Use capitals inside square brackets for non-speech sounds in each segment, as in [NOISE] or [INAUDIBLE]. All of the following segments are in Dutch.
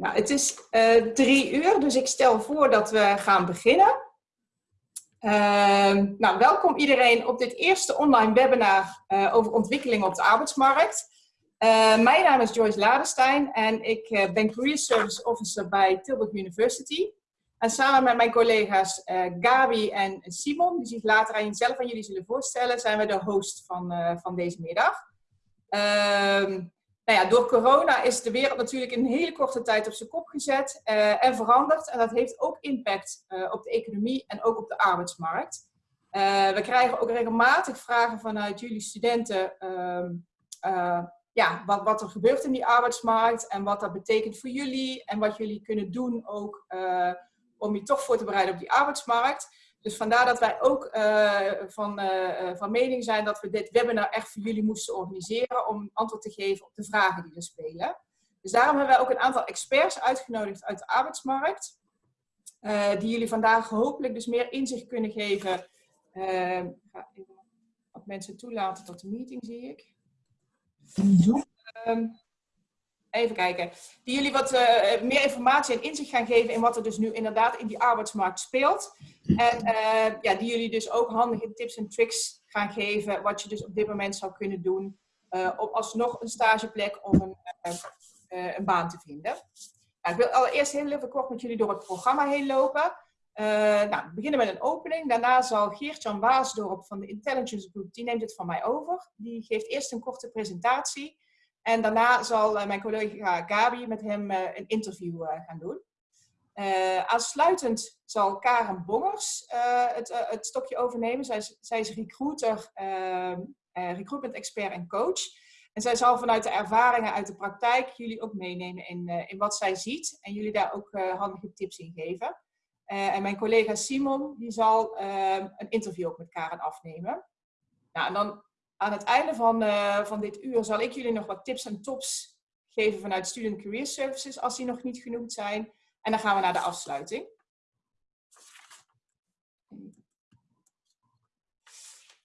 Nou, het is uh, drie uur, dus ik stel voor dat we gaan beginnen. Uh, nou, welkom iedereen op dit eerste online webinar uh, over ontwikkeling op de arbeidsmarkt. Uh, mijn naam is Joyce Ladestein en ik ben Career Service Officer bij Tilburg University. En samen met mijn collega's Gabi en Simon, die zich later aan zelf aan jullie zullen voorstellen, zijn we de host van, van deze middag. Nou ja, door corona is de wereld natuurlijk in een hele korte tijd op zijn kop gezet uh, en veranderd. En dat heeft ook impact uh, op de economie en ook op de arbeidsmarkt. Uh, we krijgen ook regelmatig vragen vanuit jullie studenten ehm, ja, wat, wat, er gebeurt in die arbeidsmarkt en wat dat betekent voor jullie en wat jullie kunnen doen ook om je toch voor te bereiden op die arbeidsmarkt. Dus vandaar dat wij ook uh, van, uh, van mening zijn dat we dit webinar echt voor jullie moesten organiseren om antwoord te geven op de vragen die er spelen. Dus daarom hebben wij ook een aantal experts uitgenodigd uit de arbeidsmarkt, die jullie vandaag hopelijk dus meer inzicht kunnen geven. ik ga even wat mensen toelaten tot de meeting, zie ik. Um, even kijken, die jullie wat uh, meer informatie en inzicht gaan geven in wat er dus nu inderdaad in die arbeidsmarkt speelt. En uh, ja, die jullie dus ook handige tips en tricks gaan geven, wat je dus op dit moment zou kunnen doen uh, om alsnog een stageplek of een, een baan te vinden. Ik wil allereerst heel even kort met jullie door het programma heen lopen. nou, we beginnen met een opening. Daarna zal Geert-Jan Waasdorp van de Intelligence Group, die neemt het van mij over. Die geeft eerst een korte presentatie. En daarna zal uh, mijn collega Gabi met hem uh, een interview uh, gaan doen. aansluitend zal Karen Bongers het, het, stokje overnemen. Zij is, zij is recruiter, recruitment expert en coach. En zij zal vanuit de ervaringen uit de praktijk jullie ook meenemen in, in wat zij ziet. En jullie daar ook handige tips in geven. en mijn collega Simon die zal een interview ook met Karen afnemen. Nou, en dan aan het einde van, uh, van dit uur zal ik jullie nog wat tips en tops geven vanuit Student Career Services, als die nog niet genoemd zijn. En dan gaan we naar de afsluiting.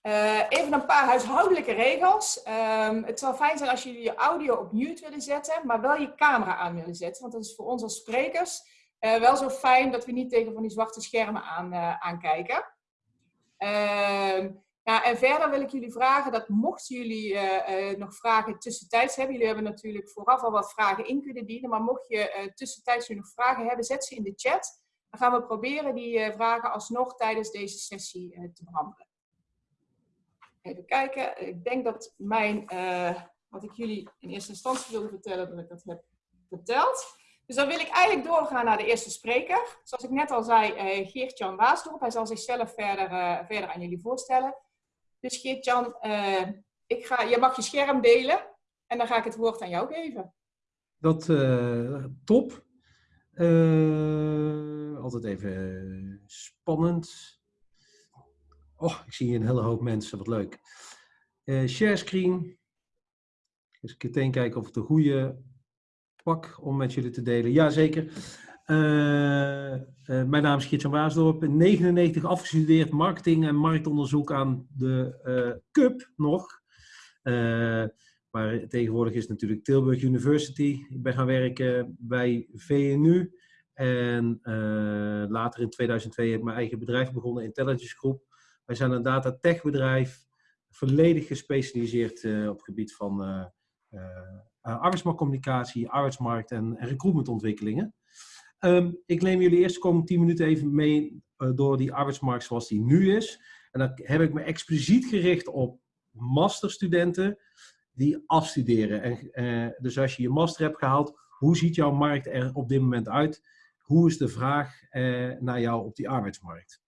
Uh, even een paar huishoudelijke regels. Um, het zal fijn zijn als jullie je audio op mute willen zetten, maar wel je camera aan willen zetten. Want dat is voor ons als sprekers uh, wel zo fijn dat we niet tegen van die zwarte schermen aan, uh, aankijken. Uh, ja, en verder wil ik jullie vragen dat mochten jullie uh, uh, nog vragen tussentijds hebben, jullie hebben natuurlijk vooraf al wat vragen in kunnen dienen, maar mocht je uh, tussentijds nog vragen hebben, zet ze in de chat. Dan gaan we proberen die vragen alsnog tijdens deze sessie te behandelen. Even kijken, ik denk dat mijn, wat ik jullie in eerste instantie wilde vertellen, dat ik dat heb verteld. Dus dan wil ik eigenlijk doorgaan naar de eerste spreker. Zoals ik net al zei, Geert-Jan Waasdorp. Hij zal zichzelf verder, verder aan jullie voorstellen. Dus Geert-Jan, uh, ik ga, je mag je scherm delen en dan ga ik het woord aan jou geven. Dat, uh, top. Uh, altijd even spannend. Oh, ik zie hier een hele hoop mensen, wat leuk. share screen. Eens meteen kijken of ik de goede pak om met jullie te delen. Jazeker. Uh, uh, mijn naam is Geert-Jan Waasdorp, 99 afgestudeerd marketing en marktonderzoek aan de uh, CUP nog. maar tegenwoordig is het natuurlijk Tilburg University. Ik ben gaan werken bij VNU en later in 2002 heb ik mijn eigen bedrijf begonnen, Intelligence Group. Wij zijn een data tech bedrijf, volledig gespecialiseerd op het gebied van arbeidsmarktcommunicatie, arbeidsmarkt en recruitmentontwikkelingen. Um, ik neem jullie eerst de komende 10 minuten even mee uh, door die arbeidsmarkt zoals die nu is. En dan heb ik me expliciet gericht op masterstudenten die afstuderen. En, uh, dus als je je master hebt gehaald, hoe ziet jouw markt er op dit moment uit? Hoe is de vraag uh, naar jou op die arbeidsmarkt?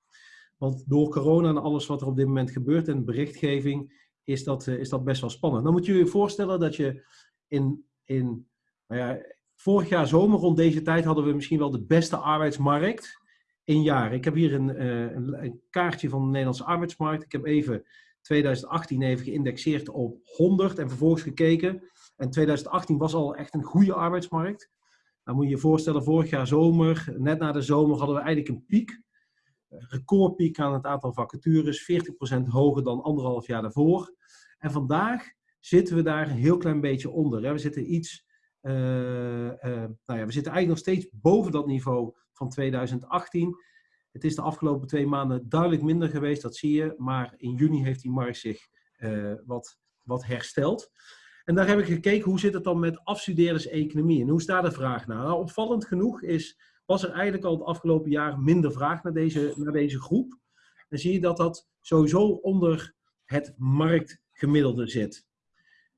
Want door corona en alles wat er op dit moment gebeurt en berichtgeving, is dat, is dat best wel spannend. Dan moet je je voorstellen dat je in, in nou ja, Vorig jaar zomer rond deze tijd hadden we misschien wel de beste arbeidsmarkt in jaar. Ik heb hier een, eh, een, een, kaartje van de Nederlandse arbeidsmarkt. Ik heb even 2018 even geïndexeerd op 100 en vervolgens gekeken. En 2018 was al echt een goede arbeidsmarkt. Dan moet je je voorstellen, vorig jaar zomer, net na de zomer, hadden we eigenlijk een piek. Een recordpiek aan het aantal vacatures, 40% hoger dan anderhalf jaar daarvoor. En vandaag zitten we daar een heel klein beetje onder. We zitten iets nou ja, we zitten eigenlijk nog steeds boven dat niveau van 2018. Het is de afgelopen twee maanden duidelijk minder geweest, dat zie je. Maar in juni heeft die markt zich wat, wat hersteld. En daar heb ik gekeken, hoe zit het dan met afstudeerders economie? En hoe staat de vraag nou? nou opvallend genoeg is, was er eigenlijk al het afgelopen jaar minder vraag naar deze, naar deze groep. Dan zie je dat dat sowieso onder het marktgemiddelde zit.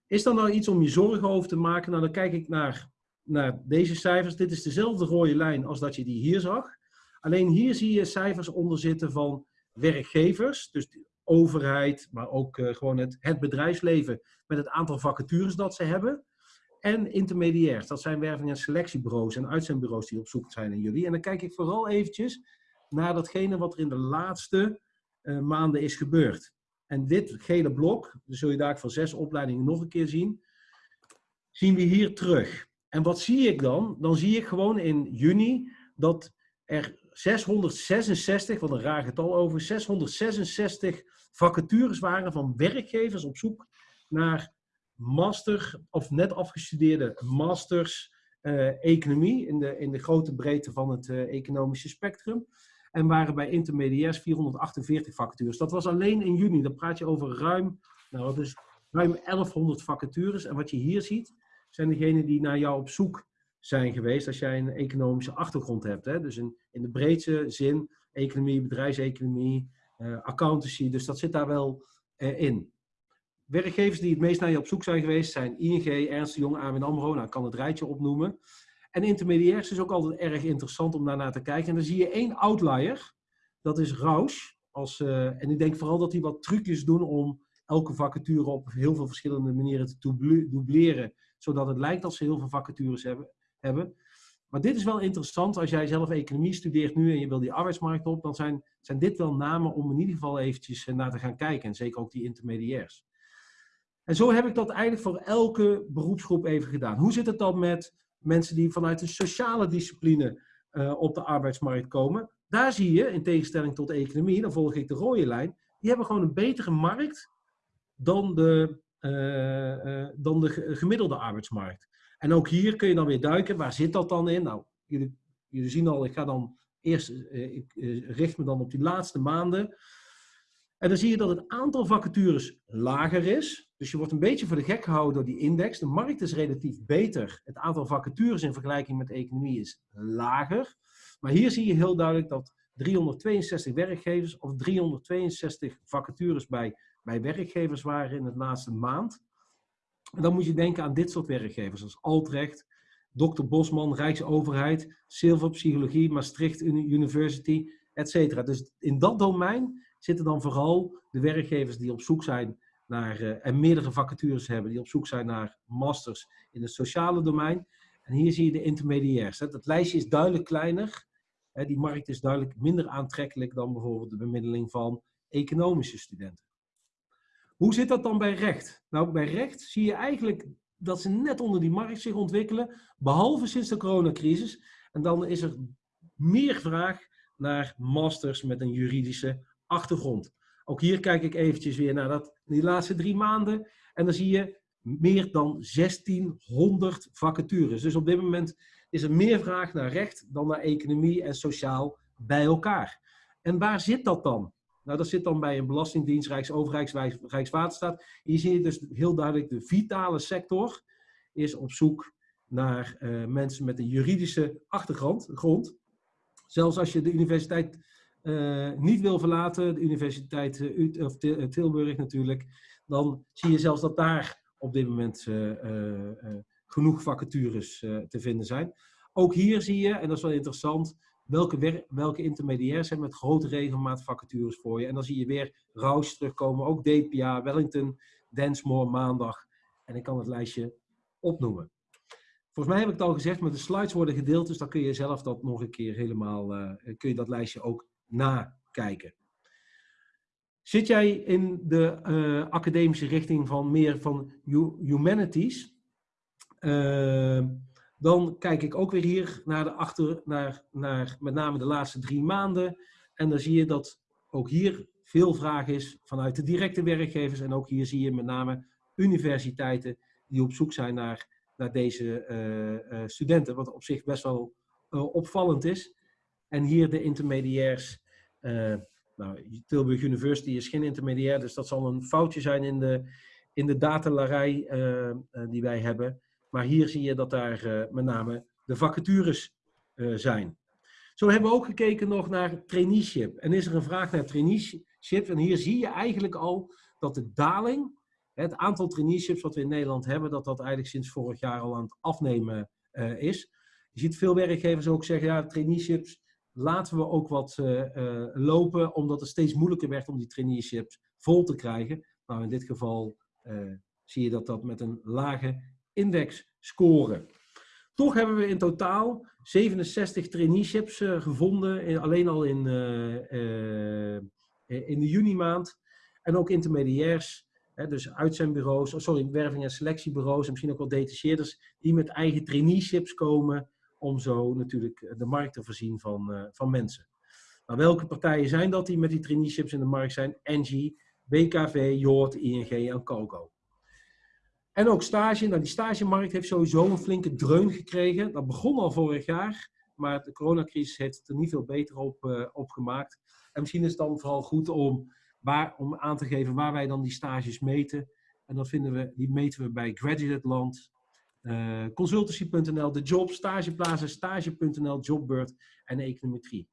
Is er nou iets om je zorgen over te maken? Nou, dan kijk ik naar, naar deze cijfers. Dit is dezelfde rode lijn als dat je die hier zag. Alleen hier zie je cijfers onder zitten van werkgevers, dus de overheid, maar ook uh, gewoon het, bedrijfsleven met het aantal vacatures dat ze hebben. En intermediairs, dat zijn werving- en selectiebureaus en uitzendbureaus die op zoek zijn naar jullie. En dan kijk ik vooral eventjes naar datgene wat er in de laatste uh, maanden is gebeurd. En dit gele blok, dus zul je daar van zes opleidingen nog een keer zien, zien we hier terug. En wat zie ik dan? Dan zie ik gewoon in juni dat er 666, wat een raar getal over, 666 vacatures waren van werkgevers op zoek naar master of net afgestudeerde masters uh, economie in de, in de grote breedte van het uh, economische spectrum. En waren bij intermediairs 448 vacatures. Dat was alleen in juni. Dan praat je over ruim, nou, dat is ruim 1100 vacatures. En wat je hier ziet, zijn degenen die naar jou op zoek zijn geweest als jij een economische achtergrond hebt. Hè? Dus in, in de breedste zin, economie, bedrijfseconomie, uh, accountancy. Dus dat zit daar wel in. Werkgevers die het meest naar je op zoek zijn geweest zijn ING, Ernst Jong, ABN AMRO. Nou, ik kan het rijtje opnoemen. En intermediairs is ook altijd erg interessant om daarnaar te kijken. En dan zie je één outlier. Dat is Rausch. Als, uh, en ik denk vooral dat die wat trucjes doen om elke vacature op heel veel verschillende manieren te dubleren. Zodat het lijkt dat ze heel veel vacatures hebben. hebben. Maar dit is wel interessant. Als jij zelf economie studeert nu en je wil die arbeidsmarkt op. Dan zijn, zijn dit wel namen om in ieder geval eventjes eh, naar te gaan kijken. En zeker ook die intermediairs. En zo heb ik dat eigenlijk voor elke beroepsgroep even gedaan. Hoe zit het dan met mensen die vanuit de sociale discipline uh, op de arbeidsmarkt komen? Daar zie je, in tegenstelling tot de economie, dan volg ik de rode lijn, die hebben gewoon een betere markt dan de, uh, uh, dan de gemiddelde arbeidsmarkt. En ook hier kun je dan weer duiken. Waar zit dat dan in? Nou, jullie, jullie zien al, ik ga dan eerst, ik richt me dan op die laatste maanden. En dan zie je dat het aantal vacatures lager is. Dus je wordt een beetje voor de gek gehouden door die index. De markt is relatief beter. Het aantal vacatures in vergelijking met de economie is lager. Maar hier zie je heel duidelijk dat 362 werkgevers of 362 vacatures bij, bij werkgevers waren in het laatste maand. En dan moet je denken aan dit soort werkgevers, als Altrecht, Dr. Bosman, Rijksoverheid, Silver Psychologie, Maastricht University, etc. Dus in dat domein zitten dan vooral de werkgevers die op zoek zijn naar, uh, en meerdere vacatures hebben, die op zoek zijn naar masters in het sociale domein. En hier zie je de intermediairs. Het lijstje is duidelijk kleiner. Hè, die markt is duidelijk minder aantrekkelijk dan bijvoorbeeld de bemiddeling van economische studenten. Hoe zit dat dan bij recht? Nou, bij recht zie je eigenlijk dat ze net onder die markt zich ontwikkelen, behalve sinds de coronacrisis. En dan is er meer vraag naar masters met een juridische achtergrond. Ook hier kijk ik eventjes weer naar dat, die laatste drie maanden. En dan zie je meer dan 1600 vacatures. Dus op dit moment is er meer vraag naar recht dan naar economie en sociaal bij elkaar. En waar zit dat dan? Nou, dat zit dan bij een belastingdienst, Rijksoverheid, Rijkswaterstaat. Hier zie je dus heel duidelijk de vitale sector is op zoek naar uh, mensen met een juridische achtergrond. Grond. Zelfs als je de universiteit uh, niet wil verlaten, de Universiteit uh, of Tilburg natuurlijk, dan zie je zelfs dat daar op dit moment genoeg vacatures te vinden zijn. Ook hier zie je, en dat is wel interessant, welke, welke intermediairs hebben met grote regelmaat vacatures voor je. En dan zie je weer Rouse terugkomen, ook DPA, Wellington, Densmore, Maandag. En ik kan het lijstje opnoemen. Volgens mij heb ik het al gezegd, maar de slides worden gedeeld, dus dan kun je zelf dat nog een keer helemaal, kun je dat lijstje ook nakijken. Zit jij in de uh, academische richting van meer van humanities, uh, dan kijk ik ook weer hier naar, de achter, naar, naar met name de laatste drie maanden. En dan zie je dat ook hier veel vraag is vanuit de directe werkgevers. En ook hier zie je met name universiteiten die op zoek zijn naar naar deze studenten, wat op zich best wel opvallend is. En hier de intermediairs. nou, Tilburg University is geen intermediair, dus dat zal een foutje zijn in de, in de datalarij die wij hebben. Maar hier zie je dat daar met name de vacatures zijn. Zo hebben we ook gekeken nog naar traineeship. En is er een vraag naar traineeship? En hier zie je eigenlijk al dat de daling, het aantal traineeships wat we in Nederland hebben, dat dat eigenlijk sinds vorig jaar al aan het afnemen uh, is. Je ziet veel werkgevers ook zeggen, ja, traineeships laten we ook wat uh, uh, lopen, omdat het steeds moeilijker werd om die traineeships vol te krijgen. Nou, in dit geval zie je dat dat met een lage index scoren. Toch hebben we in totaal 67 traineeships gevonden, in, alleen al in, in de juni maand. En ook intermediairs, hè, dus uitzendbureaus, oh, sorry, werving- en selectiebureaus en misschien ook wel detacheerders, die met eigen traineeships komen om zo natuurlijk de markt te voorzien van, van mensen. Welke partijen zijn dat die met die traineeships in de markt zijn? Engie, BKV, Joort, ING en Coco. En ook stage. Nou, die stagemarkt heeft sowieso een flinke dreun gekregen. Dat begon al vorig jaar, maar de coronacrisis heeft het er niet veel beter op, uh, op gemaakt. En misschien is het dan vooral goed om, waar, om aan te geven waar wij dan die stages meten. En dat vinden we, die meten we bij Graduate uh, consultancy.nl, de job, stageplaza, stage.nl, jobbird en econometrie.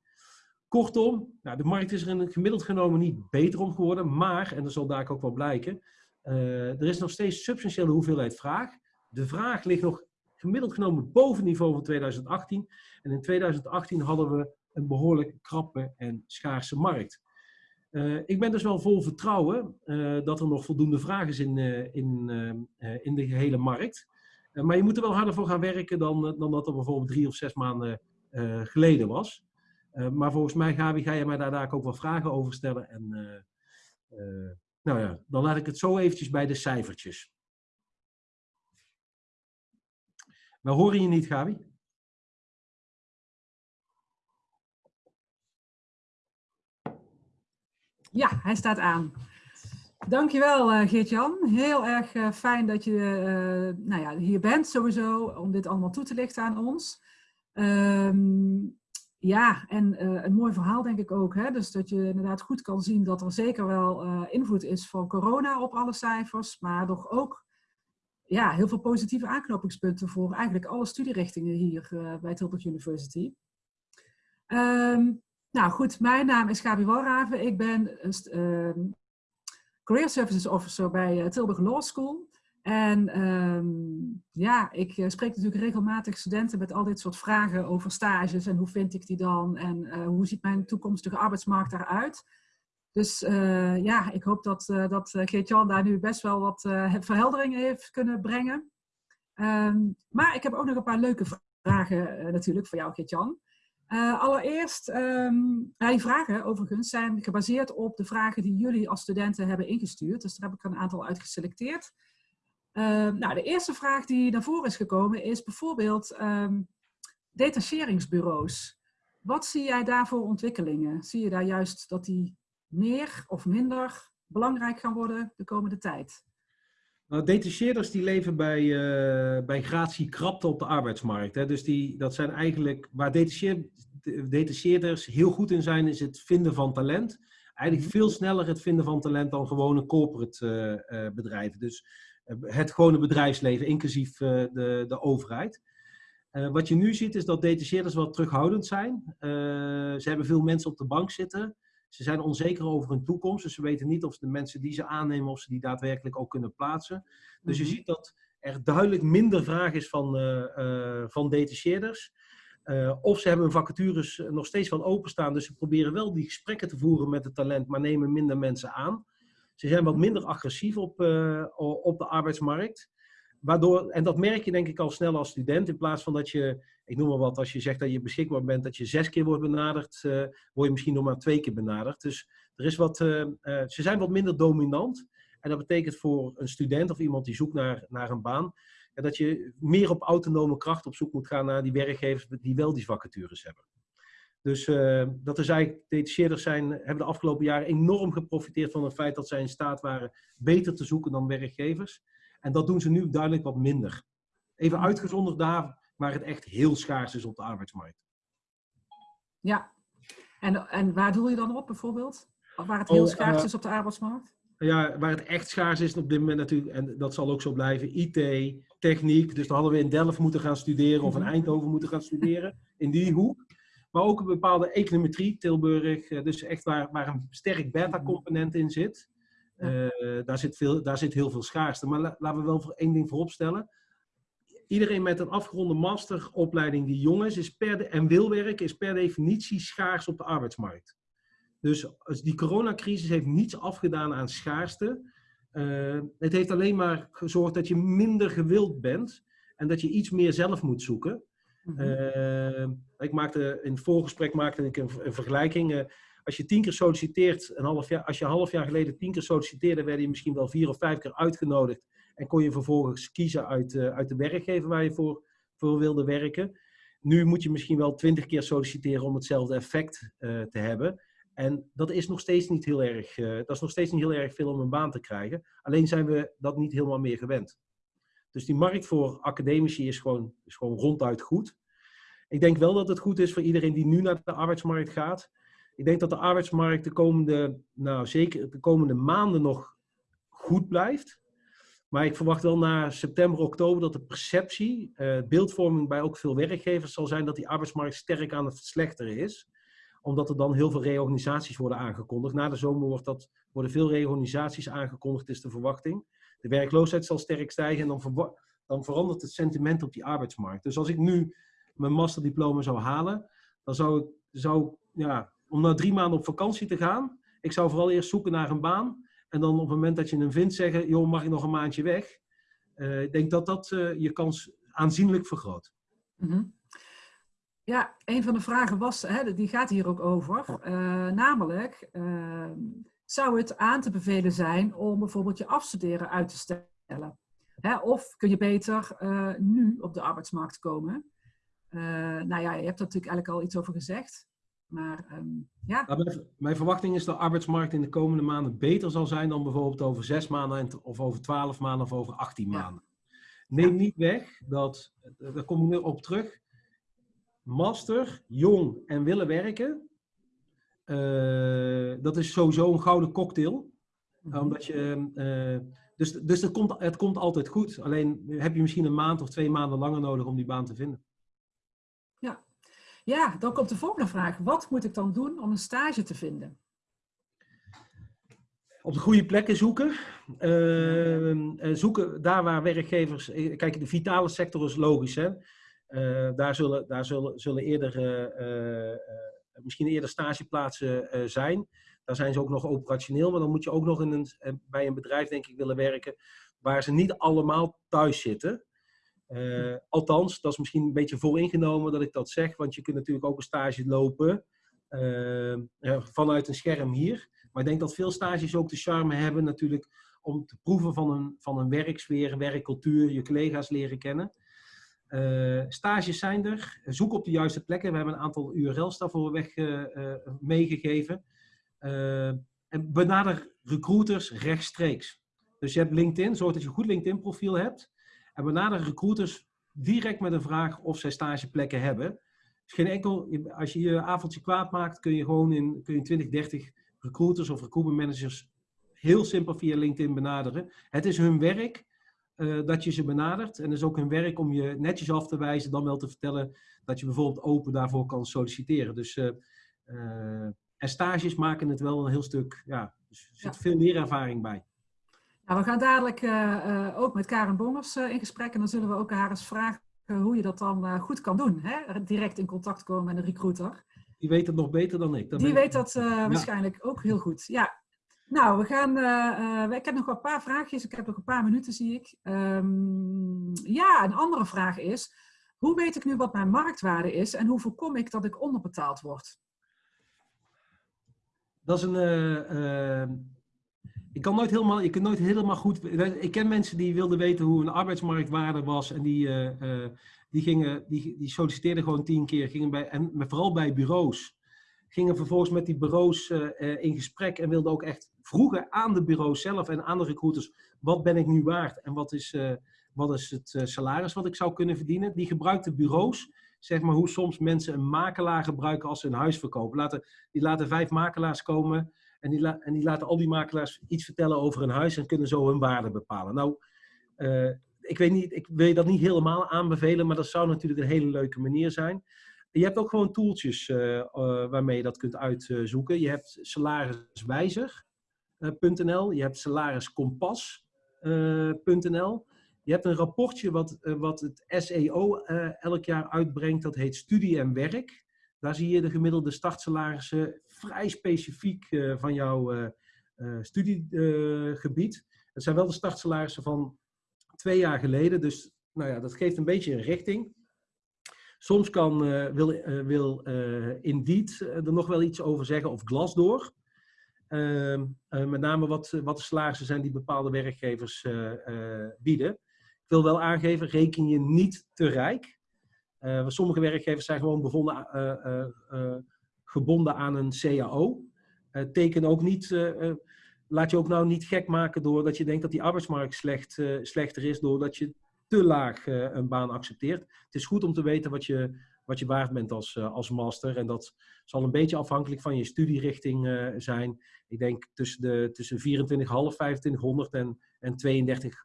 Kortom, nou, de markt is er in gemiddeld genomen niet beter om geworden, maar, en dat zal daar ook wel blijken, uh, er is nog steeds substantiële hoeveelheid vraag. De vraag ligt nog gemiddeld genomen boven het niveau van 2018. En in 2018 hadden we een behoorlijk krappe en schaarse markt. Uh, ik ben dus wel vol vertrouwen dat er nog voldoende vraag is in, in, in de gehele markt. Maar je moet er wel harder voor gaan werken dan, dan dat er bijvoorbeeld drie of zes maanden geleden was. maar volgens mij, Gabi, ga je mij daar, daar ook wel vragen over stellen. En nou ja, dan laat ik het zo eventjes bij de cijfertjes. We horen je niet, Gabi? Ja, hij staat aan. Dankjewel uh, Geert-Jan. Heel erg uh, fijn dat je uh, nou ja, hier bent sowieso om dit allemaal toe te lichten aan ons. Um, ja, en een mooi verhaal denk ik ook. Hè? Dus dat je inderdaad goed kan zien dat er zeker wel invloed is van corona op alle cijfers. Maar toch ook ja, heel veel positieve aanknopingspunten voor eigenlijk alle studierichtingen hier bij Tilburg University. Um, nou goed, mijn naam is Gabi Walraven. Ik ben ehm, Career Services Officer bij Tilburg Law School. En um, ja, ik uh, spreek natuurlijk regelmatig studenten met al dit soort vragen over stages en hoe vind ik die dan en uh, hoe ziet mijn toekomstige arbeidsmarkt daaruit. Dus uh, ja, ik hoop dat, dat Geert-Jan daar nu best wel wat verhelderingen heeft kunnen brengen. Um, maar ik heb ook nog een paar leuke vragen natuurlijk voor jou, Geert-Jan. Allereerst, um, die vragen overigens zijn gebaseerd op de vragen die jullie als studenten hebben ingestuurd. Dus daar heb ik een aantal uitgeselecteerd. Uh, nou, de eerste vraag die naar voren is gekomen is bijvoorbeeld um, detacheringsbureaus. Wat zie jij daar voor ontwikkelingen? Zie je daar juist dat die meer of minder belangrijk gaan worden de komende tijd? Nou, detacheerders die leven bij, uh, bij gratie krapte op de arbeidsmarkt. Hè? Dus die, dat zijn eigenlijk, waar detacheerders heel goed in zijn, is het vinden van talent. Eigenlijk mhm. veel sneller het vinden van talent dan gewone corporate uh, uh, bedrijven. Dus het gewone bedrijfsleven, inclusief eh, de, de overheid. Wat je nu ziet is dat detacheerders wat terughoudend zijn. Ze hebben veel mensen op de bank zitten. Ze zijn onzeker over hun toekomst. Dus ze weten niet of de mensen die ze aannemen, of ze die daadwerkelijk ook kunnen plaatsen. Dus je mhm. ziet dat er duidelijk minder vraag is van, uh, van detacheerders. of ze hebben hun vacatures nog steeds van openstaan. Dus ze proberen wel die gesprekken te voeren met het talent, maar nemen minder mensen aan. Ze zijn wat minder agressief op, op de arbeidsmarkt. Waardoor, en dat merk je denk ik al snel als student. In plaats van dat je, ik noem maar wat, als je zegt dat je beschikbaar bent, dat je zes keer wordt benaderd, uh, word je misschien nog maar twee keer benaderd. Dus er is wat, uh, ze zijn wat minder dominant. En dat betekent voor een student of iemand die zoekt naar, naar een baan, dat je meer op autonome kracht op zoek moet gaan naar die werkgevers die wel die vacatures hebben. Dus dat is eigenlijk, detacheerders zijn, hebben de afgelopen jaren enorm geprofiteerd van het feit dat zij in staat waren beter te zoeken dan werkgevers. En dat doen ze nu duidelijk wat minder. Even uitgezonderd daar waar het echt heel schaars is op de arbeidsmarkt. Ja, en, en waar doe je dan op bijvoorbeeld? Waar het heel Oh, schaars eh, is op de arbeidsmarkt? Ja, waar het echt schaars is op dit moment natuurlijk, en dat zal ook zo blijven, IT, techniek. Dus dan hadden we in Delft moeten gaan studeren of in Mhm. Eindhoven moeten gaan studeren, in die hoek. Maar ook een bepaalde econometrie, Tilburg, eh, dus echt waar, waar een sterk beta-component in zit. Eh, daar, zit veel, daar zit heel veel schaarste. Maar la- laten we wel voor één ding vooropstellen. Iedereen met een afgeronde masteropleiding die jong is, is per de, en wil werken, is per definitie schaars op de arbeidsmarkt. Dus die coronacrisis heeft niets afgedaan aan schaarste. Eh, het heeft alleen maar gezorgd dat je minder gewild bent en dat je iets meer zelf moet zoeken. Mhm. Eh, ik maakte, in het voorgesprek maakte ik een, een vergelijking. Als je tien keer solliciteert, een half jaar, als je een half jaar geleden tien keer solliciteerde, werd je misschien wel vier of vijf keer uitgenodigd. En kon je vervolgens kiezen uit, eh, uit de werkgever waar je voor, voor wilde werken. Nu moet je misschien wel twintig keer solliciteren om hetzelfde effect eh, te hebben. En dat is nog steeds niet heel erg, eh, dat is nog steeds niet heel erg veel om een baan te krijgen. Alleen zijn we dat niet helemaal meer gewend. Dus die markt voor academici is gewoon, is gewoon ronduit goed. Ik denk wel dat het goed is voor iedereen die nu naar de arbeidsmarkt gaat. Ik denk dat de arbeidsmarkt de komende, nou zeker de komende maanden nog goed blijft. Maar ik verwacht wel na september, oktober dat de perceptie, eh, beeldvorming bij ook veel werkgevers zal zijn dat die arbeidsmarkt sterk aan het verslechteren is. Omdat er dan heel veel reorganisaties worden aangekondigd. Na de zomer wordt dat, worden veel reorganisaties aangekondigd, is de verwachting. De werkloosheid zal sterk stijgen en dan, dan verandert het sentiment op die arbeidsmarkt. Dus als ik nu mijn masterdiploma zou halen, dan zou ik, zou, ja, om na drie maanden op vakantie te gaan, ik zou vooral eerst zoeken naar een baan. En dan op het moment dat je hem vindt zeggen, joh, mag ik nog een maandje weg? Eh, ik denk dat dat eh, je kans aanzienlijk vergroot. Mhm. Ja, een van de vragen was, hè, die gaat hier ook over, eh, namelijk, eh, zou het aan te bevelen zijn om bijvoorbeeld je afstuderen uit te stellen? Hè, of kun je beter nu op de arbeidsmarkt komen? Nou ja, je hebt er natuurlijk eigenlijk al iets over gezegd, maar ehm, ja. Nou, mijn, mijn verwachting is dat de arbeidsmarkt in de komende maanden beter zal zijn dan bijvoorbeeld over zes maanden en- of over twaalf maanden of over 18 Ja. maanden. Neem Ja. niet weg dat, eh, daar kom ik nu op terug, master, jong en willen werken, eh, dat is sowieso een gouden cocktail. Mhm. Omdat je, eh, dus dus het, komt, het komt altijd goed. Alleen heb je misschien een maand of twee maanden langer nodig om die baan te vinden. Ja, dan komt de volgende vraag. Wat moet ik dan doen om een stage te vinden? Op de goede plekken zoeken. Eh, eh, zoeken daar waar werkgevers. Kijk, de vitale sector is logisch. Hè? Eh, daar zullen, daar zullen, zullen eerder, eh, misschien eerder stageplaatsen zijn. Daar zijn ze ook nog operationeel. Maar dan moet je ook nog in een, bij een bedrijf, denk ik, willen werken. waar ze niet allemaal thuis zitten. Eh, althans, dat is misschien een beetje vooringenomen dat ik dat zeg. Want je kunt natuurlijk ook een stage lopen. eh, eh, vanuit een scherm hier. Maar ik denk dat veel stages ook de charme hebben natuurlijk om te proeven van een, van een werksfeer, een werkcultuur, je collega's leren kennen. Stages zijn er. Zoek op de juiste plekken. We hebben een aantal URL's daarvoor weg meegegeven. En benader recruiters rechtstreeks. Dus je hebt LinkedIn, zorg dat je een goed LinkedIn profiel hebt. En benader recruiters direct met een vraag of zij stageplekken hebben. Dus geen enkel, als je je avondje kwaad maakt, kun je gewoon in, kun je 20, 30 recruiters of recruitment managers heel simpel via LinkedIn benaderen. Het is hun werk eh, dat je ze benadert. En het is ook hun werk om je netjes af te wijzen, dan wel te vertellen dat je bijvoorbeeld open daarvoor kan solliciteren. Dus eh, eh, en stages maken het wel een heel stuk, ja, er zit Ja. veel leerervaring bij. Nou, we gaan dadelijk eh, eh, ook met Karen Bongers eh, in gesprek en dan zullen we ook haar eens vragen hoe je dat dan goed kan doen. Hè? Direct in contact komen met een recruiter. Die weet het nog beter dan ik. Dat Die weet dat waarschijnlijk ook heel goed. Ja. Nou, we gaan. eh, eh, ik heb nog wel een paar vraagjes. Ik heb nog een paar minuten, zie ik. Ehm, ja, een andere vraag is: hoe weet ik nu wat mijn marktwaarde is en hoe voorkom ik dat ik onderbetaald word? Dat is een. eh, eh, ik kan nooit helemaal, je kunt nooit helemaal goed. Ik ken mensen die wilden weten hoe een arbeidsmarktwaarde was. En die, eh, eh, die, gingen, die, die solliciteerden gewoon tien keer. Gingen bij, en vooral bij bureaus. Gingen vervolgens met die bureaus eh, in gesprek. En wilden ook echt vroegen aan de bureaus zelf en aan de recruiters. Wat ben ik nu waard? En wat is, wat is het salaris wat ik zou kunnen verdienen. Die gebruikt de bureaus, zeg maar hoe soms mensen een makelaar gebruiken als ze een huis verkopen. Laten, die laten vijf makelaars komen en die, en die laten al die makelaars iets vertellen over een huis en kunnen zo hun waarde bepalen. Nou, ik weet niet, ik wil je dat niet helemaal aanbevelen, maar dat zou natuurlijk een hele leuke manier zijn. Je hebt ook gewoon tooltjes uh, waarmee je dat kunt uitzoeken. Je hebt salariswijzer.nl, je hebt salariskompas.nl. Je hebt een rapportje wat, wat het SEO elk jaar uitbrengt, dat heet Studie en Werk. Daar zie je de gemiddelde startsalarissen vrij specifiek van jouw studiegebied. Het zijn wel de startsalarissen van twee jaar geleden. Dus nou ja, dat geeft een beetje een richting. Soms kan, uh, wil, uh, wil uh, Indeed er nog wel iets over zeggen, of Glassdoor. Ehm, met name wat, wat de salarissen zijn die bepaalde werkgevers bieden. Ik wil wel aangeven, reken je niet te rijk. Sommige werkgevers zijn gewoon bevonden, gebonden aan een CAO. teken ook niet laat je ook nou niet gek maken doordat je denkt dat die arbeidsmarkt slecht, uh, slechter is, doordat je te laag uh, een baan accepteert. Het is goed om te weten wat je, wat je waard bent als, uh, als master. En dat zal een beetje afhankelijk van je studierichting zijn. Ik denk tussen, de, tussen 24,5, 2500 en, en 32,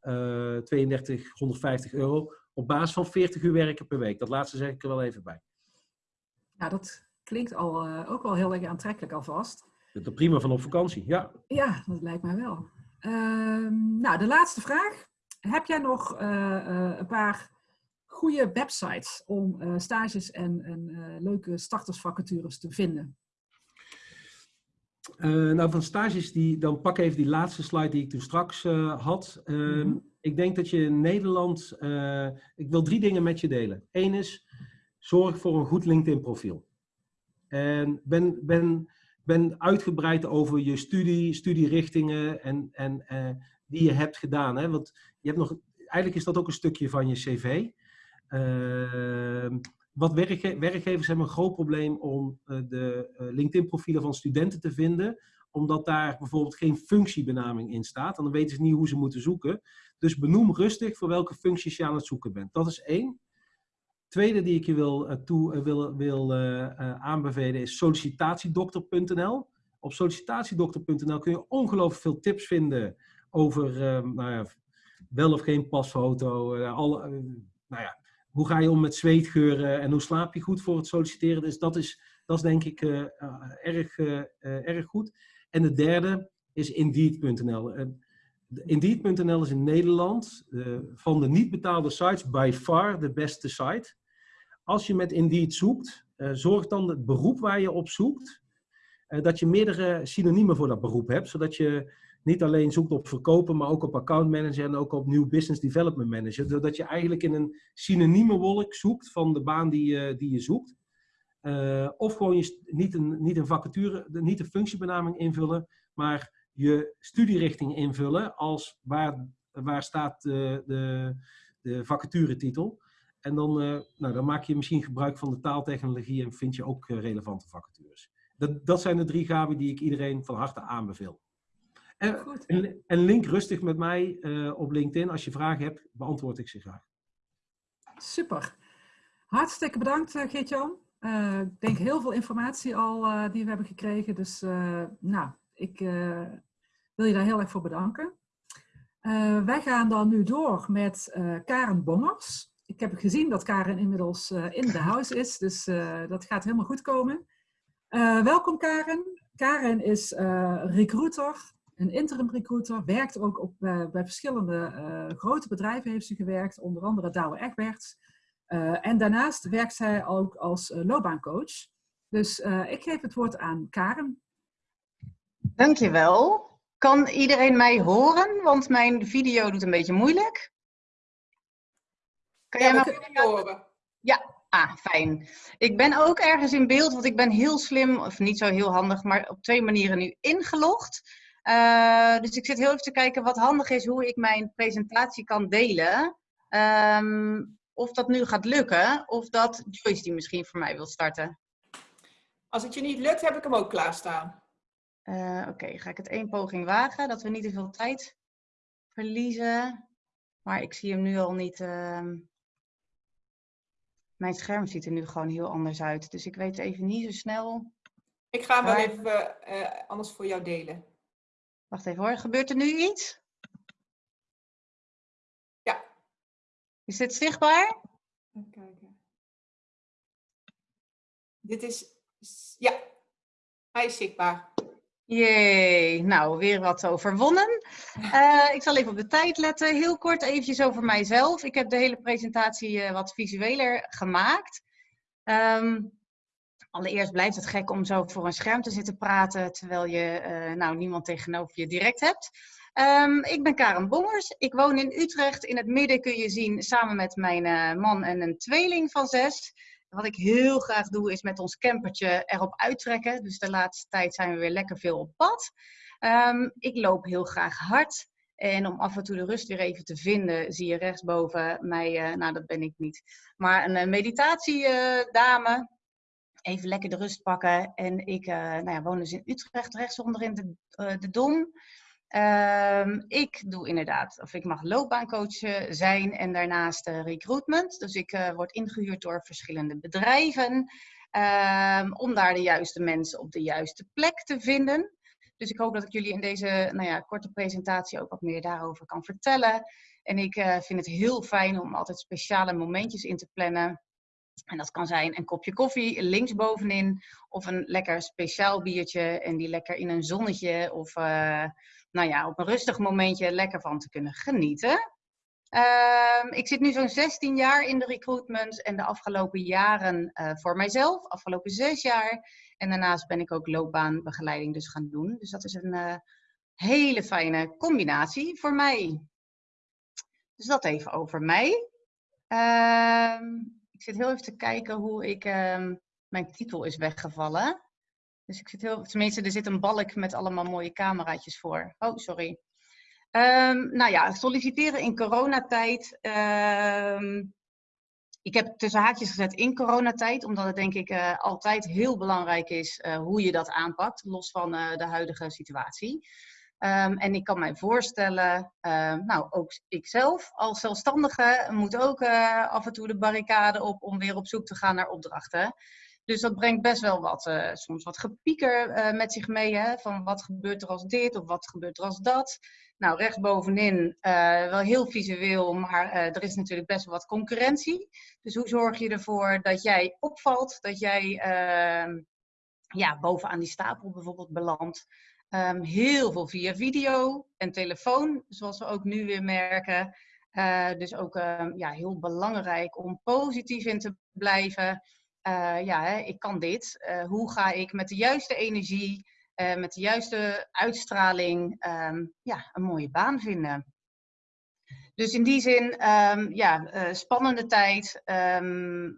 3250 euro. Op basis van 40 uur werken per week. Dat laatste zeg ik er wel even bij. Ja, dat klinkt al, ook wel heel erg aantrekkelijk alvast. Zit er prima van op vakantie, ja. Ja, dat lijkt mij wel. Uh, nou, de laatste vraag. Heb jij nog uh, uh, een paar goede websites om uh, stages en, en leuke startersvacatures te vinden? nou, van stages, die, dan pak even die laatste slide die ik toen straks had. Mm -hmm. Ik denk dat je in Nederland, ik wil drie dingen met je delen. Eén is, zorg voor een goed LinkedIn profiel. En ben, ben ben uitgebreid over je studie, studierichtingen en, en, uh, die je hebt gedaan. Hè? Want je hebt nog, eigenlijk is dat ook een stukje van je cv. Uh, wat werkge werkgevers hebben een groot probleem om uh, de eh, LinkedIn-profielen van studenten te vinden, omdat daar bijvoorbeeld geen functiebenaming in staat. En dan weten ze niet hoe ze moeten zoeken. Dus benoem rustig voor welke functies je aan het zoeken bent. Dat is één. Tweede die ik je wil, uh, toe, uh, wil, wil uh, aanbevelen is sollicitatiedokter.nl. Op sollicitatiedokter.nl kun je ongelooflijk veel tips vinden over ehm, nou ja, wel of geen pasfoto. Alle, nou ja, hoe ga je om met zweetgeuren en hoe slaap je goed voor het solliciteren. Dus dat is, dat is denk ik erg, erg goed. En de derde is Indeed.nl. Indeed.nl is in Nederland van de niet betaalde sites by far de beste site als je met Indeed zoekt, uh, zorg dan het beroep waar je op zoekt, uh, dat je meerdere synoniemen voor dat beroep hebt, zodat je niet alleen zoekt op verkopen, maar ook op account manager en ook op nieuw business development manager. Zodat je eigenlijk in een synonieme wolk zoekt van de baan die, uh, die je zoekt. of gewoon je, niet, een, niet een vacature, niet een functiebenaming invullen, maar je studierichting invullen als waar, waar staat de, de, de vacaturetitel. En dan, uh, nou, dan maak je misschien gebruik van de taaltechnologie en vind je ook uh, relevante vacatures. Dat, dat zijn de drie gaven die ik iedereen van harte aanbeveel. En, en, en link rustig met mij uh, op LinkedIn. Als je vragen hebt, beantwoord ik ze graag. Super. Hartstikke bedankt, Geert-Jan. ik denk heel veel informatie al die we hebben gekregen. Dus nou, ik wil je daar heel erg voor bedanken. wij gaan dan nu door met Karen Bongers ik heb gezien dat Karen inmiddels in de house is, dus dat gaat helemaal goed komen. Welkom Karen. Karen is recruiter, een interim recruiter, werkt ook op, bij verschillende grote bedrijven heeft ze gewerkt, onder andere Douwe Egberts. en daarnaast werkt zij ook als loopbaancoach. Dus ik geef het woord aan Karen. Dankjewel. Kan iedereen mij horen? Want mijn video doet een beetje moeilijk. Kan ja, jij me horen? Ja, ah, fijn. Ik ben ook ergens in beeld, want ik ben heel slim, of niet zo heel handig, maar op twee manieren nu ingelogd. Uh, dus ik zit heel even te kijken wat handig is, hoe ik mijn presentatie kan delen. Um, of dat nu gaat lukken, of dat Joyce die misschien voor mij wil starten. Als het je niet lukt, heb ik hem ook klaarstaan. Uh, Oké, okay. ga ik het één poging wagen, dat we niet te veel tijd verliezen. Maar ik zie hem nu al niet. ehm, Mijn scherm ziet er nu gewoon heel anders uit. Dus ik weet even niet zo snel. Ik ga hem wel even eh, anders voor jou delen. Wacht even hoor. Gebeurt er nu iets? Ja. Is dit zichtbaar? Even kijken. Dit is, ja, hij is zichtbaar. Jee, nou weer wat overwonnen. Eh, ik zal even op de tijd letten. Heel kort eventjes over mijzelf. Ik heb de hele presentatie eh, wat visueler gemaakt. Ehm, allereerst blijft het gek om zo voor een scherm te zitten praten terwijl je eh, nou, niemand tegenover je direct hebt. Ehm, ik ben Karen Bongers. Ik woon in Utrecht. In het midden kun je zien samen met mijn man en een tweeling van zes. Wat ik heel graag doe is met ons campertje erop uittrekken. Dus de laatste tijd zijn we weer lekker veel op pad. Ehm, ik loop heel graag hard. En om af en toe de rust weer even te vinden, zie je rechtsboven mij, eh, nou dat ben ik niet, maar een meditatiedame. even lekker de rust pakken. En ik eh, nou ja, woon dus in Utrecht, rechtsonder in de, eh, de Dom. Ehm, ik doe inderdaad, of ik mag loopbaancoach eh, zijn en daarnaast eh, recruitment. Dus ik eh, word ingehuurd door verschillende bedrijven ehm, om daar de juiste mensen op de juiste plek te vinden. Dus ik hoop dat ik jullie in deze nou ja, korte presentatie ook wat meer daarover kan vertellen. En ik vind het heel fijn om altijd speciale momentjes in te plannen. En dat kan zijn een kopje koffie linksbovenin of een lekker speciaal biertje en die lekker in een zonnetje of nou ja, op een rustig momentje lekker van te kunnen genieten. Ehm, ik zit nu zo'n 16 jaar in de recruitment en de afgelopen jaren eh, voor mijzelf, afgelopen zes jaar. En daarnaast ben ik ook loopbaanbegeleiding dus gaan doen. Dus dat is een eh, hele fijne combinatie voor mij. Dus dat even over mij. Ehm, ik zit heel even te kijken hoe ik. ehm, mijn titel is weggevallen. Dus ik zit heel. Tenminste, er zit een balk met allemaal mooie cameraatjes voor. Oh, sorry. Ehm, nou ja, solliciteren in coronatijd. Ehm, ik heb tussen haakjes gezet in coronatijd, omdat het denk ik eh, altijd heel belangrijk is eh, hoe je dat aanpakt, los van eh, de huidige situatie. Ehm, en ik kan mij voorstellen, nou ook ikzelf als zelfstandige moet ook af en toe de barricade op om weer op zoek te gaan naar opdrachten. Dus dat brengt best wel wat, eh, soms wat gepieker eh, met zich mee. Hè? Van wat gebeurt er als dit of wat gebeurt er als dat. Nou, rechtsbovenin eh, wel heel visueel, maar er is natuurlijk best wel wat concurrentie. Dus hoe zorg je ervoor dat jij opvalt, dat jij ehm, ja, bovenaan die stapel bijvoorbeeld belandt. Ehm, heel veel via video en telefoon, zoals we ook nu weer merken. Dus ook ehm, ja, heel belangrijk om positief in te blijven. Eh, ja, hè, ik kan dit. Eh, hoe ga ik met de juiste energie, eh, met de juiste uitstraling, ehm, ja, een mooie baan vinden? Dus in die zin, ehm, ja, spannende tijd. ehm,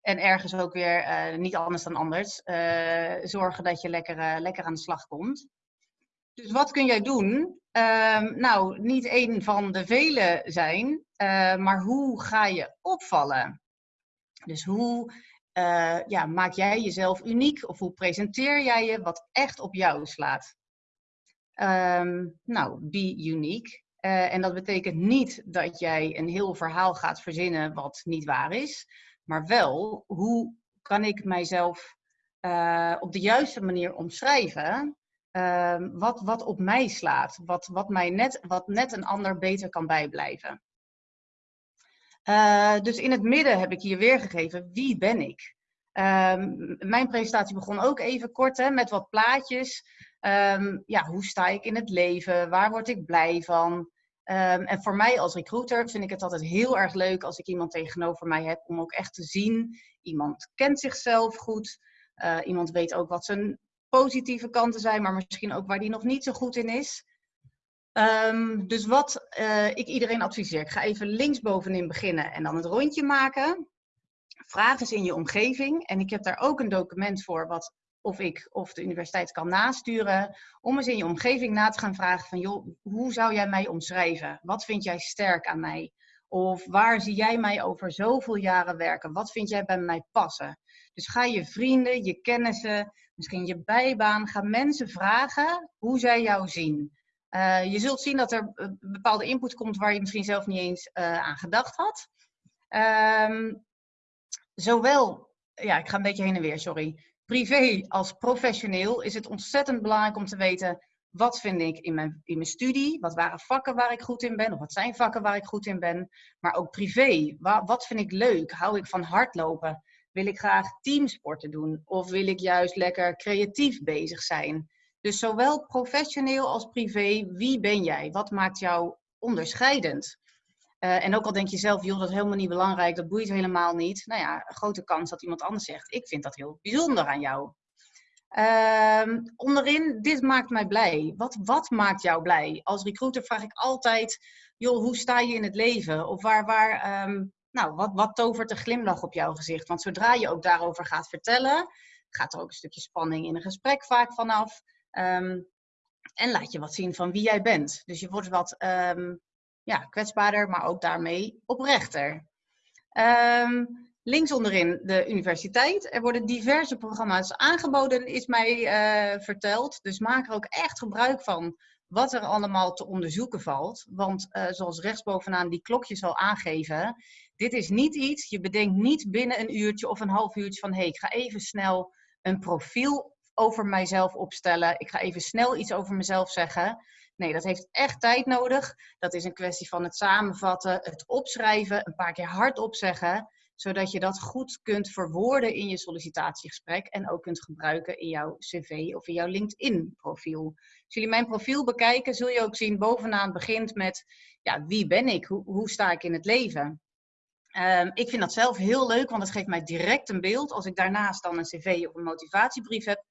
en ergens ook weer niet anders dan anders. zorgen dat je lekker, lekker aan de slag komt. Dus wat kun jij doen? Nou, niet één van de vele zijn, maar hoe ga je opvallen? Dus hoe eh, ja, maak jij jezelf uniek of hoe presenteer jij je wat echt op jou slaat? Ehm, nou, be unique. Eh, en dat betekent niet dat jij een heel verhaal gaat verzinnen wat niet waar is, maar wel hoe kan ik mijzelf eh, op de juiste manier omschrijven ehm, wat, wat op mij slaat, wat, wat, mij net, wat net een ander beter kan bijblijven. Eh, dus in het midden heb ik hier weergegeven wie ben ik. Ehm, mijn presentatie begon ook even kort hè, met wat plaatjes. Ehm, ja, hoe sta ik in het leven? Waar word ik blij van? Ehm, en voor mij als recruiter vind ik het altijd heel erg leuk als ik iemand tegenover mij heb om ook echt te zien. Iemand kent zichzelf goed. Eh, iemand weet ook wat zijn positieve kanten zijn, maar misschien ook waar die nog niet zo goed in is. Ehm, dus wat eh, ik iedereen adviseer, ik ga even linksbovenin beginnen en dan het rondje maken. Vraag eens in je omgeving. En ik heb daar ook een document voor, wat of ik of de universiteit kan nasturen. Om eens in je omgeving na te gaan vragen van, joh, hoe zou jij mij omschrijven? Wat vind jij sterk aan mij? Of waar zie jij mij over zoveel jaren werken? Wat vind jij bij mij passen? Dus ga je vrienden, je kennissen, misschien je bijbaan, ga mensen vragen hoe zij jou zien. Uh, je zult zien dat er een bepaalde input komt waar je misschien zelf niet eens uh, aan gedacht had. Um, zowel, ja, ik ga een beetje heen en weer, sorry. Privé als professioneel is het ontzettend belangrijk om te weten wat vind ik in mijn, in mijn studie, wat waren vakken waar ik goed in ben, of wat zijn vakken waar ik goed in ben. Maar ook privé, wat, wat vind ik leuk? Hou ik van hardlopen? Wil ik graag teamsporten doen? Of wil ik juist lekker creatief bezig zijn? Dus zowel professioneel als privé, wie ben jij? Wat maakt jou onderscheidend? Uh, en ook al denk je zelf, joh, dat is helemaal niet belangrijk, dat boeit helemaal niet. Nou ja, grote kans dat iemand anders zegt, ik vind dat heel bijzonder aan jou. Uh, onderin, dit maakt mij blij. Wat, wat maakt jou blij? Als recruiter vraag ik altijd, joh, hoe sta je in het leven? Of waar, waar um, nou, wat, wat tovert een glimlach op jouw gezicht? Want zodra je ook daarover gaat vertellen, gaat er ook een stukje spanning in een gesprek vaak vanaf. Um, en laat je wat zien van wie jij bent. Dus je wordt wat um, ja, kwetsbaarder, maar ook daarmee oprechter. Um, links onderin de universiteit. Er worden diverse programma's aangeboden, is mij uh, verteld. Dus maak er ook echt gebruik van wat er allemaal te onderzoeken valt. Want uh, zoals rechtsbovenaan die klokjes al aangeven, dit is niet iets, je bedenkt niet binnen een uurtje of een half uurtje van hé, hey, ik ga even snel een profiel over mijzelf opstellen. Ik ga even snel iets over mezelf zeggen. Nee, dat heeft echt tijd nodig. Dat is een kwestie van het samenvatten, het opschrijven, een paar keer hardop zeggen, zodat je dat goed kunt verwoorden in je sollicitatiegesprek en ook kunt gebruiken in jouw cv of in jouw LinkedIn-profiel. Als jullie mijn profiel bekijken, zul je ook zien bovenaan begint met ja, wie ben ik? Hoe, hoe sta ik in het leven? Um, ik vind dat zelf heel leuk, want het geeft mij direct een beeld. Als ik daarnaast dan een cv of een motivatiebrief heb,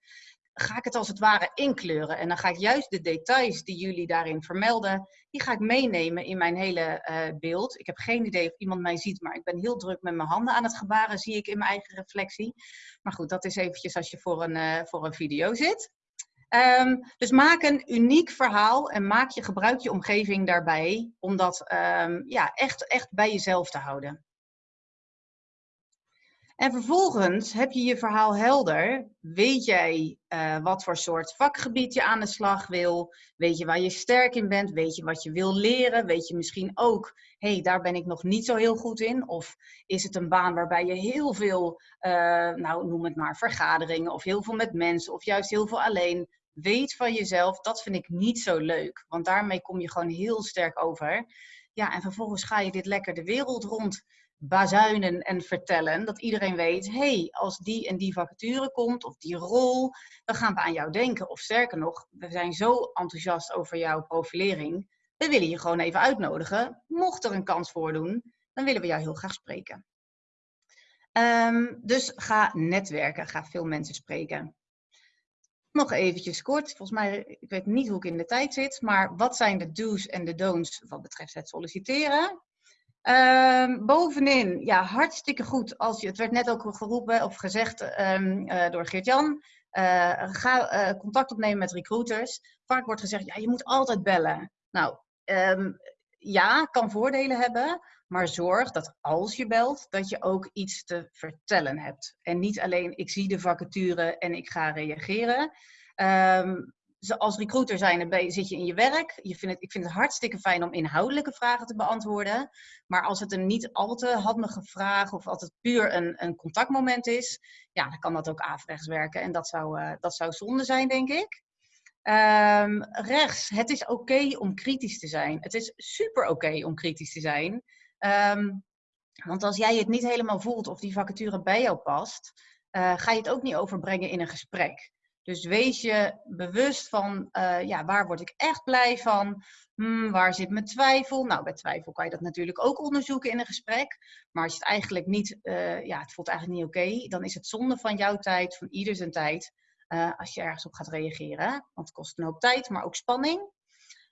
ga ik het als het ware inkleuren. En dan ga ik juist de details die jullie daarin vermelden, die ga ik meenemen in mijn hele uh, beeld. Ik heb geen idee of iemand mij ziet, maar ik ben heel druk met mijn handen aan het gebaren, zie ik in mijn eigen reflectie. Maar goed, dat is eventjes als je voor een, uh, voor een video zit. Um, dus maak een uniek verhaal en maak je, gebruik je omgeving daarbij om dat um, ja, echt, echt bij jezelf te houden. En vervolgens heb je je verhaal helder. Weet jij uh, wat voor soort vakgebied je aan de slag wil? Weet je waar je sterk in bent? Weet je wat je wil leren? Weet je misschien ook, hé, hey, daar ben ik nog niet zo heel goed in? Of is het een baan waarbij je heel veel, uh, nou noem het maar, vergaderingen of heel veel met mensen of juist heel veel alleen. Weet van jezelf, dat vind ik niet zo leuk. Want daarmee kom je gewoon heel sterk over. Ja, en vervolgens ga je dit lekker de wereld rond bazuinen en vertellen. Dat iedereen weet, hey, als die en die vacature komt of die rol, dan gaan we aan jou denken. Of sterker nog, we zijn zo enthousiast over jouw profilering. We willen je gewoon even uitnodigen. Mocht er een kans voordoen, dan willen we jou heel graag spreken. Um, dus ga netwerken, ga veel mensen spreken. Nog eventjes kort, volgens mij, ik weet niet hoe ik in de tijd zit, maar wat zijn de do's en de don'ts wat betreft het solliciteren? Um, bovenin, ja, hartstikke goed. Als je, het werd net ook geroepen of gezegd um, uh, door Geert-Jan. Uh, ga uh, contact opnemen met recruiters. Vaak wordt gezegd, ja, je moet altijd bellen. Nou, um, ja, kan voordelen hebben. Maar zorg dat als je belt, dat je ook iets te vertellen hebt. En niet alleen, ik zie de vacature en ik ga reageren als recruiter zit je in je werk. Je het, ik vind het hartstikke fijn om inhoudelijke vragen te beantwoorden. Maar als het een niet al te handige vraag of het puur een, een contactmoment is, ja, dan kan dat ook averechts werken. En dat zou, uh, dat zou zonde zijn, denk ik. Um, rechts, het is oké om kritisch te zijn. Het is super oké om kritisch te zijn. Um, want als jij het niet helemaal voelt of die vacature bij jou past, uh, ga je het ook niet overbrengen in een gesprek. Dus wees je bewust van, uh, ja, waar word ik echt blij van? Hmm, waar zit mijn twijfel? Nou, bij twijfel kan je dat natuurlijk ook onderzoeken in een gesprek. Maar als je het eigenlijk niet, uh, ja, het voelt eigenlijk niet oké, dan is het zonde van jouw tijd, van ieder zijn tijd, uh, als je ergens op gaat reageren. Want het kost een hoop tijd, maar ook spanning.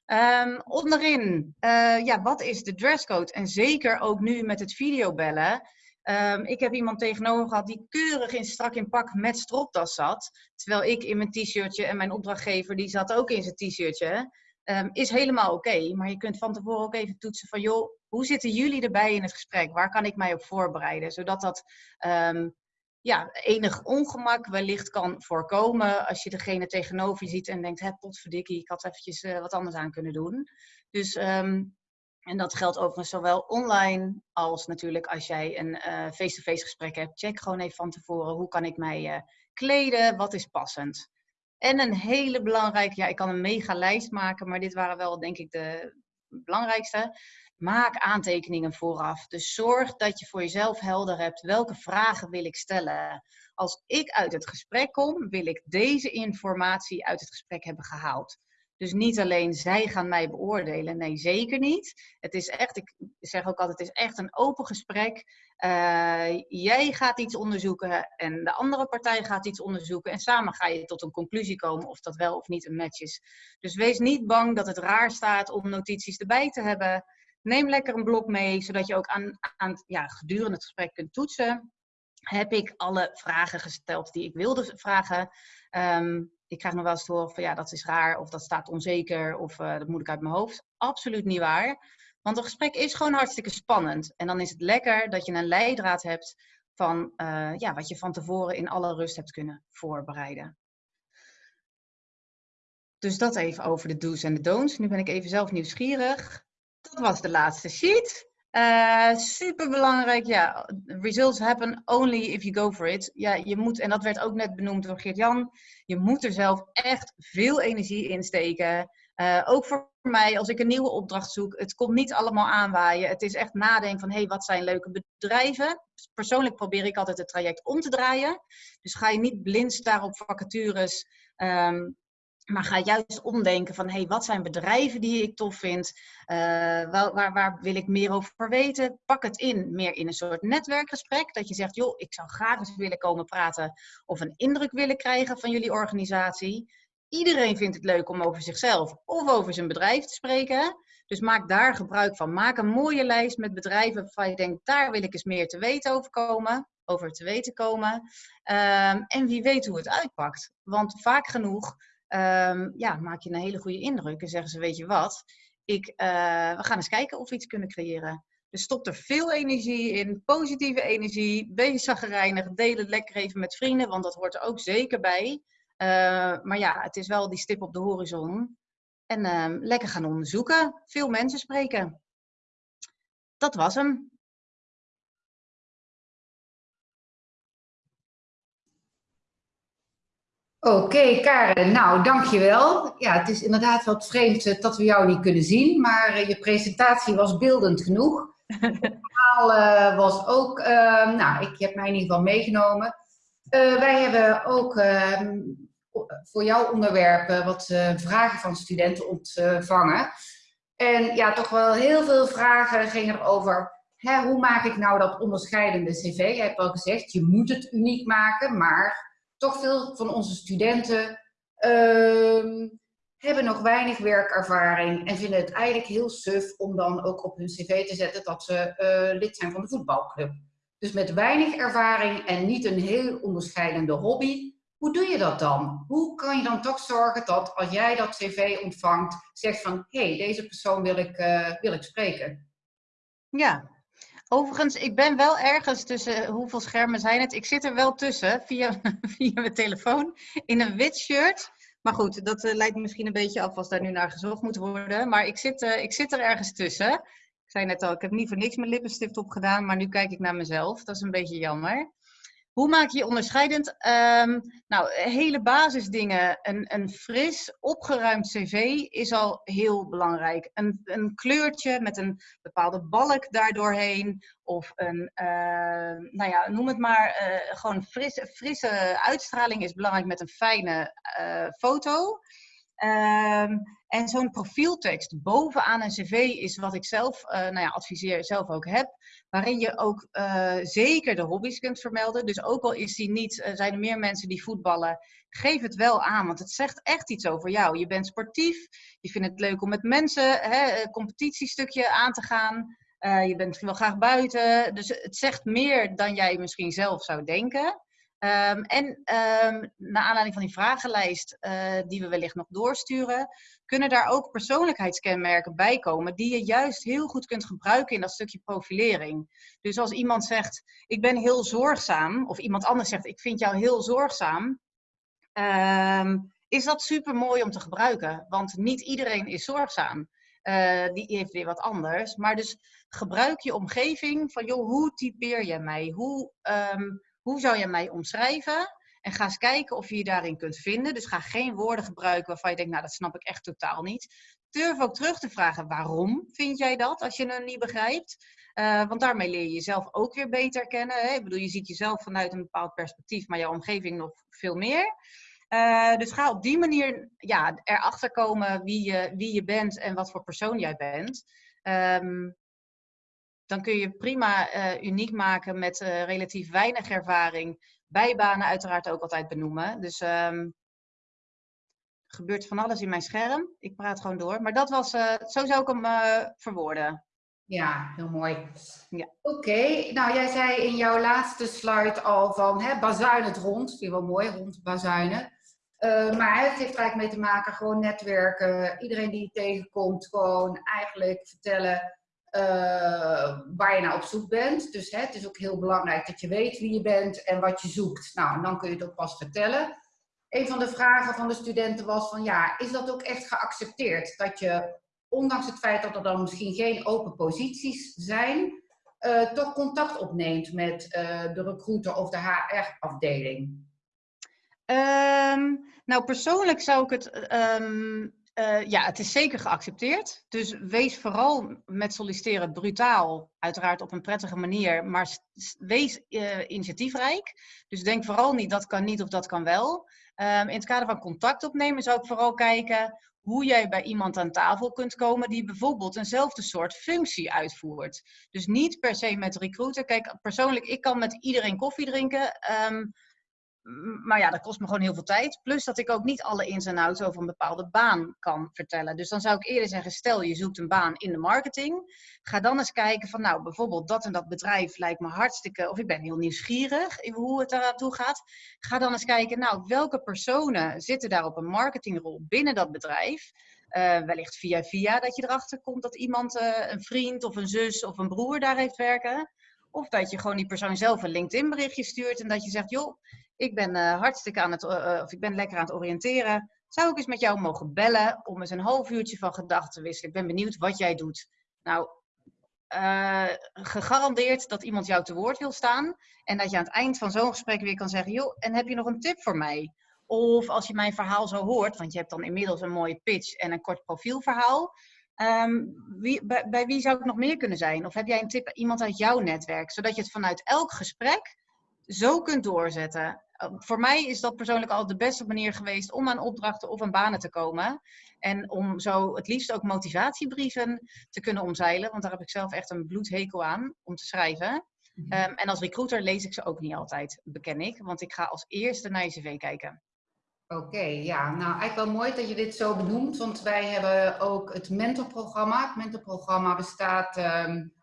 Um, onderin, ja, wat is de dresscode? En zeker ook nu met het videobellen. Um, ik heb iemand tegenover gehad die keurig in strak in pak met stropdas zat. Terwijl ik in mijn t-shirtje en mijn opdrachtgever die zat ook in zijn t-shirtje. Um, is helemaal oké. Maar je kunt van tevoren ook even toetsen van joh, hoe zitten jullie erbij in het gesprek? Waar kan ik mij op voorbereiden? Zodat dat um, ja, enig ongemak wellicht kan voorkomen als je degene tegenover je ziet en denkt, hé, potverdikkie, ik had eventjes wat anders aan kunnen doen. Dus ehm, en dat geldt overigens zowel online als natuurlijk als jij een eh, face-to-face gesprek hebt. Check gewoon even van tevoren, hoe kan ik mij uh, kleden, wat is passend. En een hele belangrijke, ja ik kan een mega lijst maken, maar dit waren wel denk ik de belangrijkste. Maak aantekeningen vooraf. Dus zorg dat je voor jezelf helder hebt welke vragen wil ik stellen. Als ik uit het gesprek kom, wil ik deze informatie uit het gesprek hebben gehaald. Dus niet alleen zij gaan mij beoordelen. Nee, zeker niet. Het is echt, ik zeg ook altijd, het is echt een open gesprek. Uh, jij gaat iets onderzoeken en de andere partij gaat iets onderzoeken. En samen ga je tot een conclusie komen of dat wel of niet een match is. Dus wees niet bang dat het raar staat om notities erbij te hebben. Neem lekker een blok mee, zodat je ook aan, aan ja, gedurende het gesprek kunt toetsen. Heb ik alle vragen gesteld die ik wilde vragen? Um, ik krijg nog wel eens te horen van ja, dat is raar of dat staat onzeker of uh, dat moet ik uit mijn hoofd. Absoluut niet waar. Want een gesprek is gewoon hartstikke spannend. En dan is het lekker dat je een leidraad hebt van uh, ja, wat je van tevoren in alle rust hebt kunnen voorbereiden. Dus dat even over de do's en de don'ts. Nu ben ik even zelf nieuwsgierig. Dat was de laatste sheet. Uh, super belangrijk, ja. Results happen only if you go for it. Ja, je moet, en dat werd ook net benoemd door Geert-Jan, je moet er zelf echt veel energie in steken. Uh, ook voor mij, als ik een nieuwe opdracht zoek, het komt niet allemaal aanwaaien. Het is echt nadenken van, hé, hey, wat zijn leuke bedrijven? Persoonlijk probeer ik altijd het traject om te draaien. Dus ga je niet blind staren op vacatures. Um, maar ga juist omdenken van, hey, wat zijn bedrijven die ik tof vind? Uh, waar, waar, waar, wil ik meer over weten? Pak het in, meer in een soort netwerkgesprek. Dat je zegt, joh, ik zou graag eens willen komen praten of een indruk willen krijgen van jullie organisatie. Iedereen vindt het leuk om over zichzelf of over zijn bedrijf te spreken. Dus maak daar gebruik van. Maak een mooie lijst met bedrijven waarvan je denkt, daar wil ik eens meer te weten over komen. Over te weten komen. Um, en wie weet hoe het uitpakt. Want vaak genoeg um, ja, maak je een hele goede indruk. En zeggen ze, weet je wat, ik, uh, we gaan eens kijken of we iets kunnen creëren. Dus stop er veel energie in, positieve energie. Wees zagrijnig, deel het lekker even met vrienden, want dat hoort er ook zeker bij. Uh, maar ja, het is wel die stip op de horizon. En uh, lekker gaan onderzoeken, veel mensen spreken. Dat was hem. Oké, okay, Karen. Nou, dankjewel. Ja, het is inderdaad wat vreemd eh, dat we jou niet kunnen zien, maar uh, je presentatie was beeldend genoeg. Het verhaal uh, was ook, uh, nou, ik heb mij in ieder geval meegenomen. wij hebben ook ehm, voor jouw onderwerp wat vragen van studenten ontvangen. En ja, toch wel heel veel vragen gingen erover, hè, hoe maak ik nou dat onderscheidende cv? Je hebt al gezegd, je moet het uniek maken, maar toch veel van onze studenten uh, hebben nog weinig werkervaring en vinden het eigenlijk heel suf om dan ook op hun cv te zetten dat ze uh, lid zijn van de voetbalclub. Dus met weinig ervaring en niet een heel onderscheidende hobby, hoe doe je dat dan? Hoe kan je dan toch zorgen dat als jij dat cv ontvangt, zegt van, hé, hey, deze persoon wil ik, uh, wil ik spreken? Ja, Overigens, ik ben wel ergens tussen, hoeveel schermen zijn het? Ik zit er wel tussen, [LAUGHS] via, via mijn telefoon, in een wit shirt. Maar goed, dat uh, lijkt misschien een beetje af als daar nu naar gezocht moet worden. Maar ik zit, uh, ik zit er ergens tussen. Ik zei net al, ik heb niet voor niks mijn lippenstift opgedaan, maar nu kijk ik naar mezelf. Dat is een beetje jammer. Hoe maak je je onderscheidend? Um, nou, hele basisdingen. Een, een fris, opgeruimd cv is al heel belangrijk. Een, een kleurtje met een bepaalde balk daardoorheen. Of een, uh, nou ja, noem het maar, uh, gewoon frisse, uitstraling is belangrijk met een fijne uh, foto. Um, en zo'n profieltekst bovenaan een cv is wat ik zelf, uh, nou ja, adviseer, zelf ook heb. Waarin je ook uh, zeker de hobby's kunt vermelden. Dus ook al is die niet, uh, zijn er meer mensen die voetballen, geef het wel aan. Want het zegt echt iets over jou. Je bent sportief, je vindt het leuk om met mensen hè, een competitiestukje aan te gaan. je bent wel graag buiten. Dus het zegt meer dan jij misschien zelf zou denken. Um, en um, naar aanleiding van die vragenlijst die we wellicht nog doorsturen, kunnen daar ook persoonlijkheidskenmerken bij komen die je juist heel goed kunt gebruiken in dat stukje profilering. Dus als iemand zegt, ik ben heel zorgzaam, of iemand anders zegt, ik vind jou heel zorgzaam, ehm, is dat super mooi om te gebruiken. Want niet iedereen is zorgzaam. Uh, die heeft weer wat anders. Maar dus gebruik je omgeving van, joh, hoe typeer je mij? Hoe, ehm, hoe zou je mij omschrijven? En ga eens kijken of je je daarin kunt vinden. Dus ga geen woorden gebruiken waarvan je denkt, nou, dat snap ik echt totaal niet. Durf ook terug te vragen, waarom vind jij dat als je het niet begrijpt? Uh, want daarmee leer je jezelf ook weer beter kennen. Hè? Ik bedoel, je ziet jezelf vanuit een bepaald perspectief, maar jouw omgeving nog veel meer. Uh, dus ga op die manier ja, erachter komen wie je, wie je bent en wat voor persoon jij bent. Um, dan kun je prima uh, uniek maken met relatief weinig ervaring. Bijbanen uiteraard ook altijd benoemen. Dus um, er gebeurt van alles in mijn scherm. Ik praat gewoon door. Maar dat was, uh, zo zou ik hem verwoorden. Ja, heel mooi. Ja. Oké, okay. nou jij zei in jouw laatste slide al van hè, het rond. Vind je wel mooi, rond bazuinen. Uh, maar het heeft eigenlijk mee te maken, gewoon netwerken. Iedereen die je tegenkomt, gewoon eigenlijk vertellen uh, waar je naar op zoek bent. Dus hè, het is ook heel belangrijk dat je weet wie je bent en wat je zoekt. Nou, en dan kun je het ook pas vertellen. Een van de vragen van de studenten was van, ja, is dat ook echt geaccepteerd? Dat je, ondanks het feit dat er dan misschien geen open posities zijn, uh, toch contact opneemt met de recruiter of de HR-afdeling? Um, nou, persoonlijk zou ik het. Um, uh, ja, het is zeker geaccepteerd. Dus wees vooral met solliciteren brutaal, uiteraard op een prettige manier, maar wees uh, initiatiefrijk. Dus denk vooral niet dat kan niet of dat kan wel. Um, in het kader van contact opnemen zou ik vooral kijken hoe jij bij iemand aan tafel kunt komen die bijvoorbeeld eenzelfde soort functie uitvoert. Dus niet per se met recruiter. Kijk, persoonlijk, ik kan met iedereen koffie drinken. Um, maar ja, dat kost me gewoon heel veel tijd. Plus dat ik ook niet alle ins en outs over een bepaalde baan kan vertellen. Dus dan zou ik eerder zeggen, stel je zoekt een baan in de marketing. Ga dan eens kijken van nou, bijvoorbeeld dat en dat bedrijf lijkt me hartstikke... Of ik ben heel nieuwsgierig in hoe het eraan toe gaat. Ga dan eens kijken, nou, welke personen zitten daar op een marketingrol binnen dat bedrijf? Uh, wellicht via via dat je erachter komt dat iemand, uh, een vriend of een zus of een broer daar heeft werken. Of dat je gewoon die persoon zelf een LinkedIn berichtje stuurt en dat je zegt, joh, ik ben uh, hartstikke aan het, uh, of ik ben lekker aan het oriënteren. Zou ik eens met jou mogen bellen om eens een half uurtje van gedachten te wisselen? Ik ben benieuwd wat jij doet. Nou, gegarandeerd dat iemand jou te woord wil staan. En dat je aan het eind van zo'n gesprek weer kan zeggen: joh, en heb je nog een tip voor mij? Of als je mijn verhaal zo hoort, want je hebt dan inmiddels een mooie pitch en een kort profielverhaal. Um, wie, bij, bij, wie zou ik nog meer kunnen zijn? Of heb jij een tip iemand uit jouw netwerk? Zodat je het vanuit elk gesprek zo kunt doorzetten. Eh, voor mij is dat persoonlijk al de beste manier geweest om aan opdrachten of aan banen te komen. En om zo het liefst ook motivatiebrieven te kunnen omzeilen. Want daar heb ik zelf echt een bloedhekel aan om te schrijven. Um, en als recruiter lees ik ze ook niet altijd, beken ik. Want ik ga als eerste naar je cv kijken. Oké, okay, ja. Nou, eigenlijk wel mooi dat je dit zo benoemt. Want wij hebben ook het mentorprogramma. Het mentorprogramma bestaat um,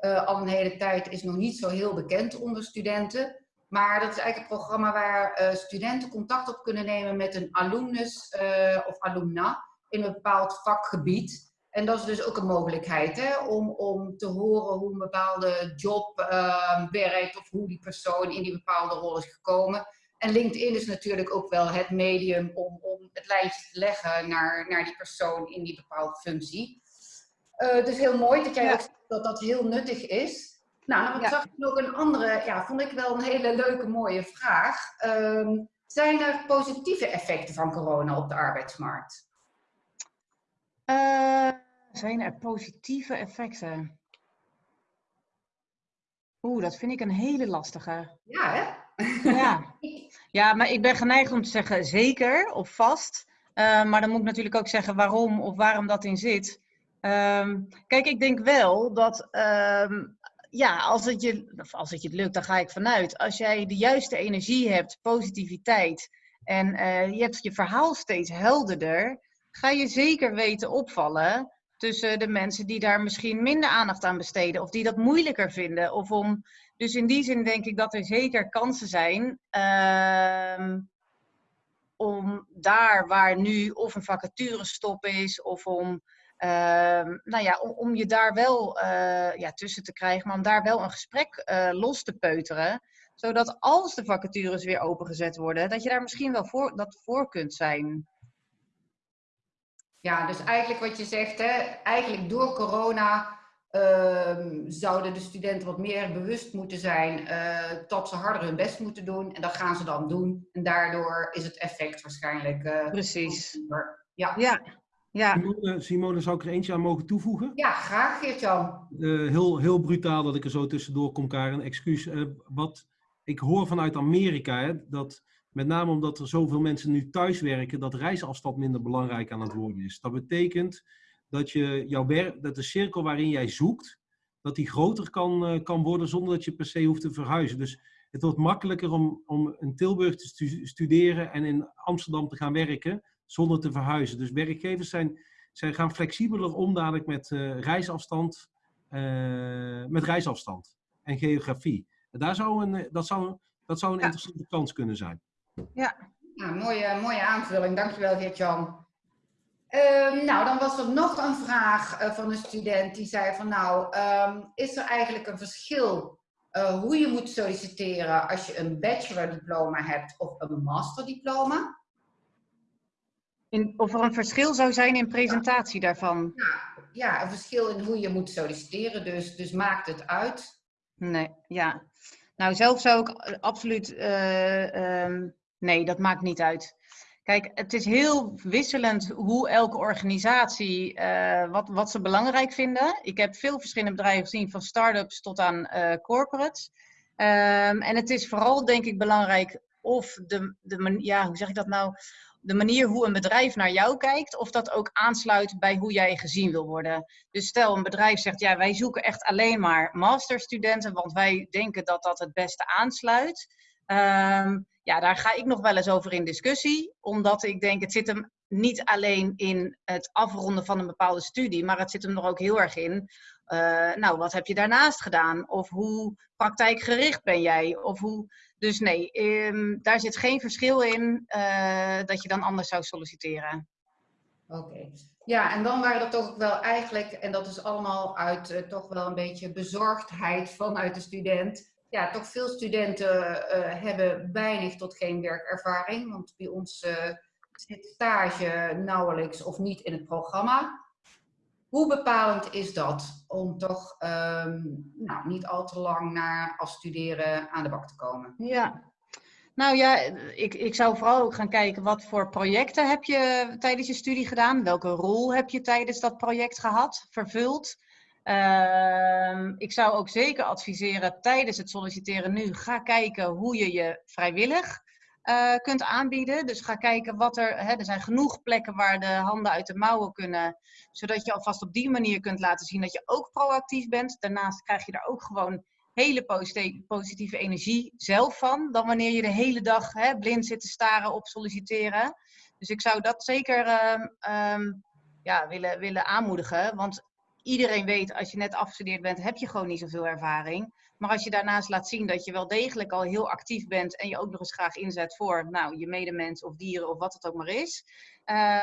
uh, al een hele tijd, is nog niet zo heel bekend onder studenten. Maar dat is eigenlijk een programma waar uh, studenten contact op kunnen nemen met een alumnus uh, of alumna in een bepaald vakgebied. En dat is dus ook een mogelijkheid hè, om, om te horen hoe een bepaalde job uh, werkt of hoe die persoon in die bepaalde rol is gekomen. En LinkedIn is natuurlijk ook wel het medium om, om het lijntje te leggen naar, naar die persoon in die bepaalde functie. Dus heel mooi dat jij ja. ook zegt dat dat heel nuttig is. Nou, dan ja. zag ik nog een andere, ja, vond ik wel een hele leuke, mooie vraag. Um, zijn er positieve effecten van corona op de arbeidsmarkt? Uh, zijn er positieve effecten? Oeh, dat vind ik een hele lastige. Ja, hè? Ja. [LAUGHS] ja, maar ik ben geneigd om te zeggen zeker of vast. Uh, maar dan moet ik natuurlijk ook zeggen waarom of waarom dat in zit. Um, kijk, ik denk wel dat um, ja, als het, je, als het je lukt, dan ga ik vanuit. Als jij de juiste energie hebt, positiviteit en uh, je hebt je verhaal steeds helderder, ga je zeker weten opvallen tussen de mensen die daar misschien minder aandacht aan besteden of die dat moeilijker vinden. Of om, dus in die zin denk ik dat er zeker kansen zijn. Uh, om daar waar nu of een vacaturestop is of om, ehm, nou ja, om, om je daar wel eh, ja, tussen te krijgen, maar om daar wel een gesprek eh, los te peuteren. Zodat als de vacatures weer opengezet worden, dat je daar misschien wel voor, dat voor kunt zijn. Ja, dus eigenlijk wat je zegt, hè, eigenlijk door corona ehm, zouden de studenten wat meer bewust moeten zijn uh, dat ze harder hun best moeten doen. En dat gaan ze dan doen. En daardoor is het effect waarschijnlijk. Uh, Precies. Ja. ja. Ja. Simone, Simone, zou ik er eentje aan mogen toevoegen? Ja, graag Geert-Jan. Uh, heel, heel brutaal dat ik er zo tussendoor kom, Karen. Excuus. wat ik hoor vanuit Amerika, hè, dat met name omdat er zoveel mensen nu thuiswerken, dat reisafstand minder belangrijk aan het worden is. Dat betekent dat, je jouw werk, dat de cirkel waarin jij zoekt, dat die groter kan, uh, kan worden zonder dat je per se hoeft te verhuizen. Dus het wordt makkelijker om, om in Tilburg te stu studeren en in Amsterdam te gaan werken zonder te verhuizen. Dus werkgevers zijn, zijn gaan flexibeler om dadelijk met uh, reisafstand, uh, met reisafstand en geografie. En daar zou een, dat, zou, dat zou een ja. interessante kans kunnen zijn. Ja. Nou, mooie, mooie aanvulling, dankjewel Geert-Jan. Um, nou, dan was er nog een vraag uh, van een student die zei van nou, um, is er eigenlijk een verschil uh, hoe je moet solliciteren als je een bachelordiploma hebt of een masterdiploma? In, of er een verschil zou zijn in presentatie ja. daarvan? Ja, ja, een verschil in hoe je moet solliciteren, dus, dus maakt het uit? Nee, ja. Nou, zelf zou ik absoluut uh, um, Nee, dat maakt niet uit. Kijk, het is heel wisselend hoe elke organisatie, uh, wat, wat ze belangrijk vinden. Ik heb veel verschillende bedrijven gezien, van start-ups tot aan uh, corporates. Um, en het is vooral, denk ik, belangrijk of de, de ja, hoe zeg ik dat nou? De manier hoe een bedrijf naar jou kijkt, of dat ook aansluit bij hoe jij gezien wil worden. Dus stel een bedrijf zegt, ja, wij zoeken echt alleen maar masterstudenten, want wij denken dat dat het beste aansluit. Um, ja, daar ga ik nog wel eens over in discussie. Omdat ik denk, het zit hem niet alleen in het afronden van een bepaalde studie, maar het zit hem er ook heel erg in. Uh, nou, wat heb je daarnaast gedaan? Of hoe praktijkgericht ben jij? Of hoe... Dus nee, um, daar zit geen verschil in uh, dat je dan anders zou solliciteren. Oké. Ja, en dan waren er toch wel eigenlijk, en dat is allemaal uit uh, toch wel een beetje bezorgdheid vanuit de student, ja, toch veel studenten uh, hebben weinig tot geen werkervaring. Want bij ons zit stage nauwelijks of niet in het programma. Hoe bepalend is dat om toch um, nou, niet al te lang na afstuderen aan de bak te komen? Ja, nou ja, ik, ik zou vooral ook gaan kijken wat voor projecten heb je tijdens je studie gedaan? Welke rol heb je tijdens dat project gehad, vervuld? Uh, ik zou ook zeker adviseren tijdens het solliciteren nu, ga kijken hoe je je vrijwillig uh, kunt aanbieden. Dus ga kijken wat er, hè, er zijn genoeg plekken waar de handen uit de mouwen kunnen, zodat je alvast op die manier kunt laten zien dat je ook proactief bent. Daarnaast krijg je daar ook gewoon hele positieve energie zelf van, dan wanneer je de hele dag hè, blind zit te staren op solliciteren. Dus ik zou dat zeker uh, um, ja, willen, willen aanmoedigen, want iedereen weet, als je net afgestudeerd bent, heb je gewoon niet zoveel ervaring. Maar als je daarnaast laat zien dat je wel degelijk al heel actief bent en je ook nog eens graag inzet voor nou, je medemens of dieren of wat het ook maar is,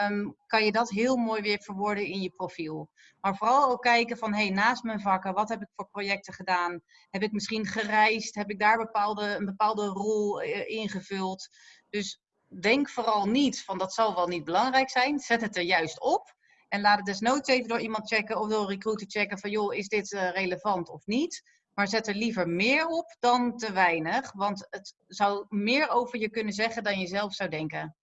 um, kan je dat heel mooi weer verwoorden in je profiel. Maar vooral ook kijken van, hey, naast mijn vakken, wat heb ik voor projecten gedaan? Heb ik misschien gereisd? Heb ik daar bepaalde, een bepaalde rol uh, ingevuld? Dus denk vooral niet van, dat zal wel niet belangrijk zijn. Zet het er juist op. En laat het desnoods even door iemand checken of door een recruiter checken van joh, is dit uh, relevant of niet? Maar zet er liever meer op dan te weinig, want het zou meer over je kunnen zeggen dan je zelf zou denken.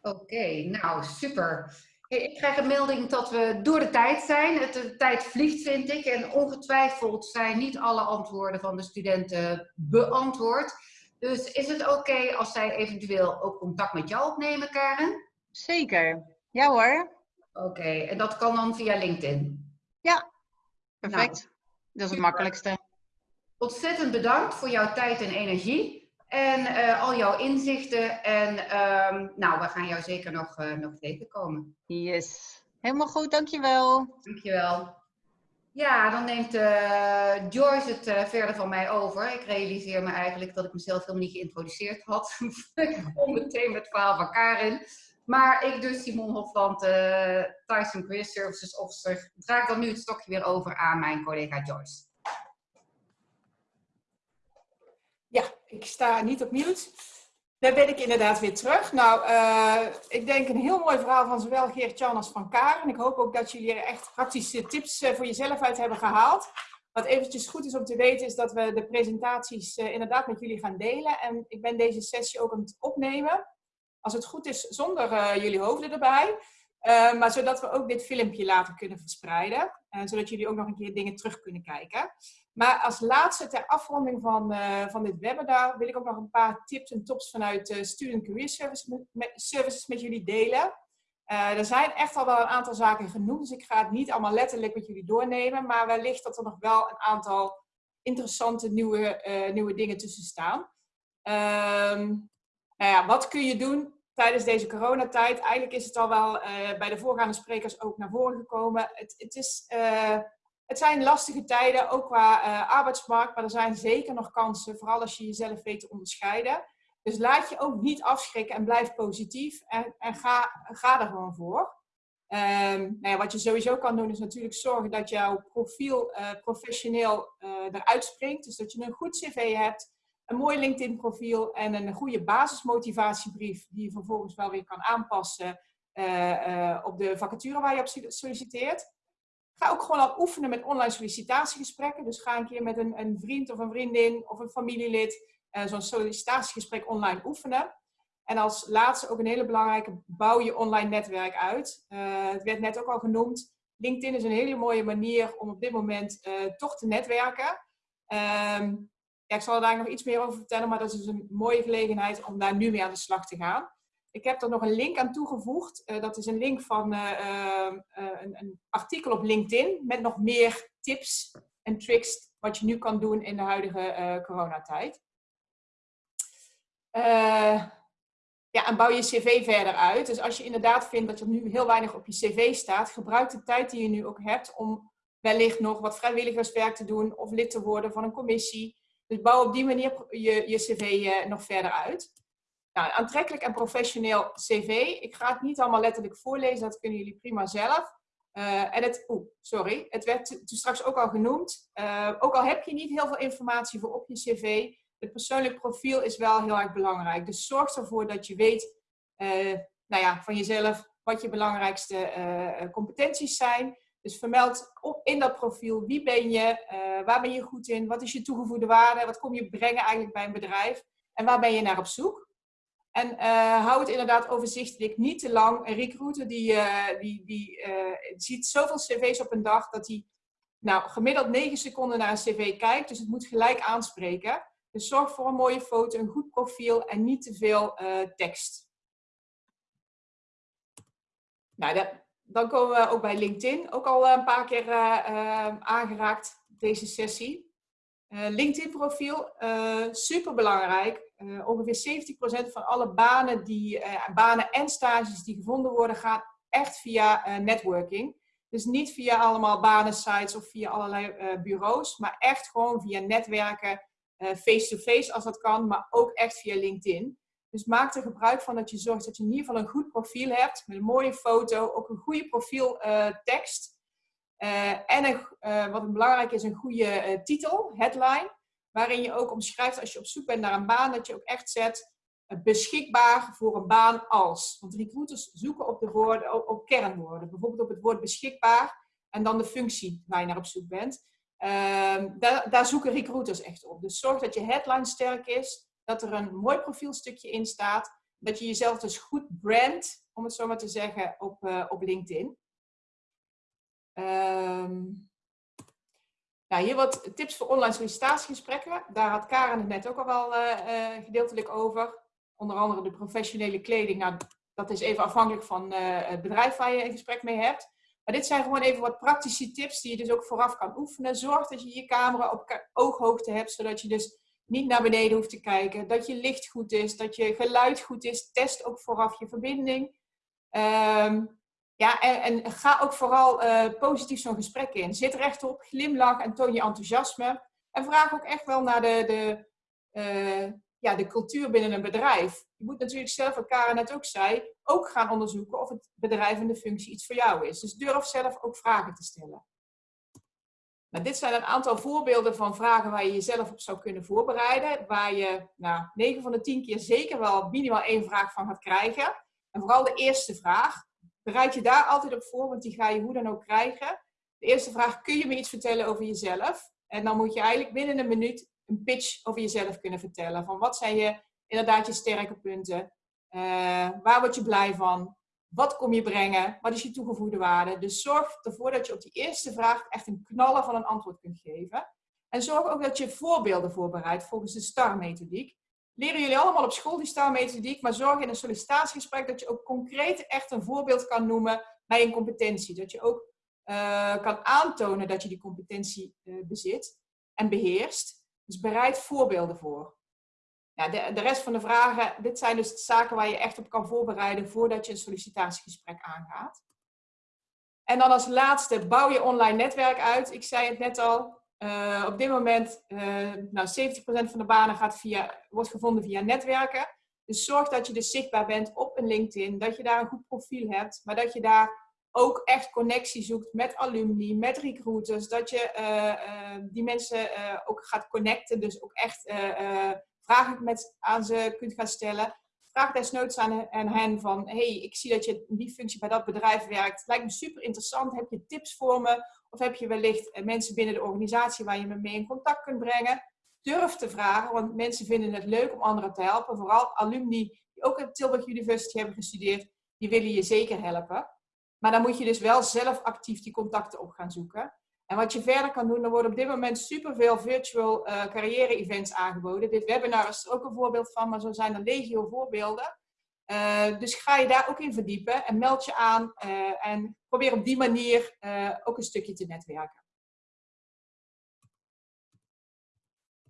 Oké, okay, nou super. Hey, ik krijg een melding dat we door de tijd zijn. Het, de tijd vliegt, vind ik. En ongetwijfeld zijn niet alle antwoorden van de studenten beantwoord. Dus is het oké okay als zij eventueel ook contact met jou opnemen, Karen? Zeker. Ja hoor. Oké, okay. en dat kan dan via LinkedIn? Ja, perfect. Nou, dat is het makkelijkste. Ontzettend bedankt voor jouw tijd en energie. En uh, al jouw inzichten. En um, nou, we gaan jou zeker nog, uh, nog tegenkomen. Yes. Helemaal goed, dankjewel. Dankjewel. Ja, dan neemt uh, Joyce het uh, verder van mij over. Ik realiseer me eigenlijk dat ik mezelf helemaal niet geïntroduceerd had. [LAUGHS] ik begon meteen met het verhaal van Karin. Maar ik dus, Simon Hofland, uh, Tyson Career Services Officer, draag dan nu het stokje weer over aan mijn collega Joyce. Ja, ik sta niet op mute. Daar ben ik inderdaad weer terug. Nou, uh, ik denk een heel mooi verhaal van zowel Geert-Jan als van Karen. Ik hoop ook dat jullie er echt praktische tips uh, voor jezelf uit hebben gehaald. Wat eventjes goed is om te weten is dat we de presentaties uh, inderdaad met jullie gaan delen. En ik ben deze sessie ook aan het opnemen. Als het goed is, zonder jullie hoofden erbij. maar zodat we ook dit filmpje later kunnen verspreiden. zodat jullie ook nog een keer dingen terug kunnen kijken. Maar als laatste ter afronding van, uh, van dit webinar wil ik ook nog een paar tips en tops vanuit uh, Student Career Service met, Services met jullie delen. Uh, er zijn echt al wel een aantal zaken genoemd, dus ik ga het niet allemaal letterlijk met jullie doornemen, maar wellicht dat er nog wel een aantal interessante nieuwe, nieuwe dingen tussen staan. Um, ja, wat kun je doen tijdens deze coronatijd? Eigenlijk is het al wel bij de voorgaande sprekers ook naar voren gekomen. Het, het is het zijn lastige tijden, ook qua uh, arbeidsmarkt, maar er zijn zeker nog kansen, vooral als je jezelf weet te onderscheiden. Dus laat je ook niet afschrikken en blijf positief en, en ga, ga er gewoon voor. Um, nou ja, wat je sowieso kan doen is natuurlijk zorgen dat jouw profiel uh, professioneel uh, eruit springt. Dus dat je een goed cv hebt, een mooi LinkedIn profiel en een goede basismotivatiebrief die je vervolgens wel weer kan aanpassen op de vacature waar je op solliciteert. Ga ook gewoon al oefenen met online sollicitatiegesprekken. Dus ga een keer met een, een vriend of een vriendin of een familielid uh, zo'n sollicitatiegesprek online oefenen. En als laatste ook een hele belangrijke, bouw je online netwerk uit. Uh, het werd net ook al genoemd. LinkedIn is een hele mooie manier om op dit moment uh, toch te netwerken. Um, ja, ik zal daar nog iets meer over vertellen, maar dat is dus een mooie gelegenheid om daar nu mee aan de slag te gaan. Ik heb er nog een link aan toegevoegd. Uh, dat is een link van uh, uh, een, een, artikel op LinkedIn met nog meer tips en tricks wat je nu kan doen in de huidige coronatijd. ja, en bouw je cv verder uit. Dus als je inderdaad vindt dat er nu heel weinig op je cv staat, gebruik de tijd die je nu ook hebt om wellicht nog wat vrijwilligerswerk te doen of lid te worden van een commissie. Dus bouw op die manier je, je cv nog verder uit. Nou, aantrekkelijk en professioneel cv. Ik ga het niet allemaal letterlijk voorlezen, dat kunnen jullie prima zelf. Uh, en het, oeh, sorry, het werd straks ook al genoemd. Uh, ook al heb je niet heel veel informatie voor op je cv, het persoonlijk profiel is wel heel erg belangrijk. Dus zorg ervoor dat je weet uh, nou ja, van jezelf wat je belangrijkste competenties zijn. Dus vermeld in dat profiel wie ben je, waar ben je goed in, wat is je toegevoegde waarde, wat kom je brengen eigenlijk bij een bedrijf en waar ben je naar op zoek. En uh, hou het inderdaad overzichtelijk, niet te lang. Een recruiter die, uh, die, die uh, ziet zoveel cv's op een dag dat hij nou, gemiddeld 9 seconden naar een cv kijkt. Dus het moet gelijk aanspreken. Dus zorg voor een mooie foto, een goed profiel en niet te veel tekst. Nou, dan komen we ook bij LinkedIn. Ook al een paar keer aangeraakt deze sessie. LinkedIn profiel, super belangrijk. Uh, ongeveer 70% van alle banen, die, banen en stages die gevonden worden, gaan echt via networking. Dus niet via allemaal banensites of via allerlei bureaus, maar echt gewoon via netwerken, face-to-face -face als dat kan, maar ook echt via LinkedIn. Dus maak er gebruik van dat je zorgt dat je in ieder geval een goed profiel hebt, met een mooie foto, ook een goede profieltekst. En een, wat belangrijk is, een goede titel, headline waarin je ook omschrijft als je op zoek bent naar een baan, dat je ook echt zet eh, beschikbaar voor een baan als. Want recruiters zoeken op, de woorden, op, kernwoorden. Bijvoorbeeld op het woord beschikbaar en dan de functie waar je naar op zoek bent. Ehm, daar, daar, zoeken recruiters echt op. Dus zorg dat je headline sterk is, dat er een mooi profielstukje in staat, dat je jezelf dus goed brandt, om het zo maar te zeggen, op, op LinkedIn. Um, nou, hier wat tips voor online sollicitatiegesprekken. Daar had Karen het net ook al wel uh, gedeeltelijk over. Onder andere de professionele kleding. Nou, dat is even afhankelijk van uh, het bedrijf waar je een gesprek mee hebt. Maar dit zijn gewoon even wat praktische tips die je dus ook vooraf kan oefenen. Zorg dat je je camera op ooghoogte hebt, zodat je dus niet naar beneden hoeft te kijken. Dat je licht goed is, dat je geluid goed is. Test ook vooraf je verbinding. Um, Ja, en, en ga ook vooral uh, positief zo'n gesprek in. Zit rechtop, glimlach en toon je enthousiasme. En vraag ook echt wel naar de, de, uh, ja, de cultuur binnen een bedrijf. Je moet natuurlijk zelf, wat Karen net ook zei, ook gaan onderzoeken of het bedrijf en de functie iets voor jou is. Dus durf zelf ook vragen te stellen. Nou, dit zijn een aantal voorbeelden van vragen waar je jezelf op zou kunnen voorbereiden. Waar je nou, 9 van de 10 keer zeker wel minimaal één vraag van gaat krijgen. En vooral de eerste vraag. Bereid je daar altijd op voor, want die ga je hoe dan ook krijgen. De eerste vraag, kun je me iets vertellen over jezelf? En dan moet je eigenlijk binnen een minuut een pitch over jezelf kunnen vertellen. Van wat zijn je inderdaad je sterke punten? Uh, waar word je blij van? Wat kom je brengen? Wat is je toegevoegde waarde? Dus zorg ervoor dat je op die eerste vraag echt een knallen van een antwoord kunt geven. En zorg ook dat je voorbeelden voorbereidt volgens de STAR-methodiek. Leren jullie allemaal op school die STAR-methodiek, maar zorg in een sollicitatiegesprek dat je ook concreet echt een voorbeeld kan noemen bij een competentie. Dat je ook uh, kan aantonen dat je die competentie uh, bezit en beheerst. Dus bereid voorbeelden voor. Ja, de, de rest van de vragen, dit zijn dus zaken waar je echt op kan voorbereiden voordat je een sollicitatiegesprek aangaat. En dan als laatste, bouw je online netwerk uit. Ik zei het net al, uh, op dit moment, uh, nou 70% van de banen gaat via, wordt gevonden via netwerken. Dus zorg dat je dus zichtbaar bent op een LinkedIn, dat je daar een goed profiel hebt, maar dat je daar ook echt connectie zoekt met alumni, met recruiters, dat je uh, die mensen ook gaat connecten, dus ook echt vragen met, aan ze kunt gaan stellen. Vraag desnoods aan, aan hen van, hey, ik zie dat je in die functie bij dat bedrijf werkt. Lijkt me super interessant. Heb je tips voor me? Of heb je wellicht eh, mensen binnen de organisatie waar je me mee in contact kunt brengen? Durf te vragen, want mensen vinden het leuk om anderen te helpen. Vooral alumni die ook op Tilburg University hebben gestudeerd, die willen je zeker helpen. Maar dan moet je dus wel zelf actief die contacten op gaan zoeken. En wat je verder kan doen, er worden op dit moment superveel virtual uh, carrière-events aangeboden. Dit webinar is er ook een voorbeeld van, maar zo zijn er legio voorbeelden. Uh, dus ga je daar ook in verdiepen en meld je aan uh, en probeer op die manier ook een stukje te netwerken.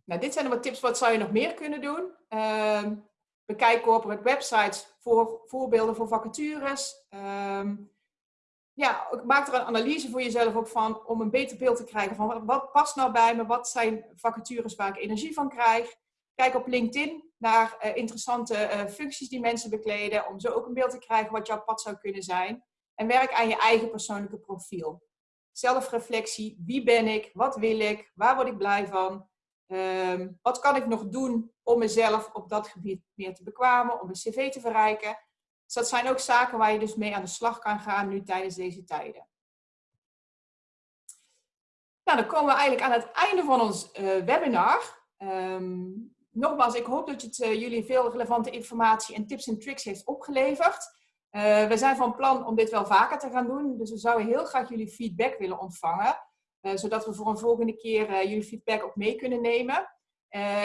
Nou, dit zijn wat tips, wat zou je nog meer kunnen doen? Ehm, bekijk corporate websites voor voorbeelden voor vacatures. Ehm, ja, maak er een analyse voor jezelf ook van om een beter beeld te krijgen van wat past nou bij me, wat zijn vacatures waar ik energie van krijg. Kijk op LinkedIn naar uh, interessante uh, functies die mensen bekleden, om zo ook een beeld te krijgen wat jouw pad zou kunnen zijn. En werk aan je eigen persoonlijke profiel. Zelfreflectie, wie ben ik, wat wil ik, waar word ik blij van, um, wat kan ik nog doen om mezelf op dat gebied meer te bekwamen, om mijn cv te verrijken. Dus dat zijn ook zaken waar je dus mee aan de slag kan gaan nu tijdens deze tijden. Nou, dan komen we eigenlijk aan het einde van ons uh, webinar. Um, nogmaals, ik hoop dat het uh, jullie veel relevante informatie en tips en tricks heeft opgeleverd. Uh, we zijn van plan om dit wel vaker te gaan doen, dus we zouden heel graag jullie feedback willen ontvangen. zodat we voor een volgende keer jullie feedback ook mee kunnen nemen.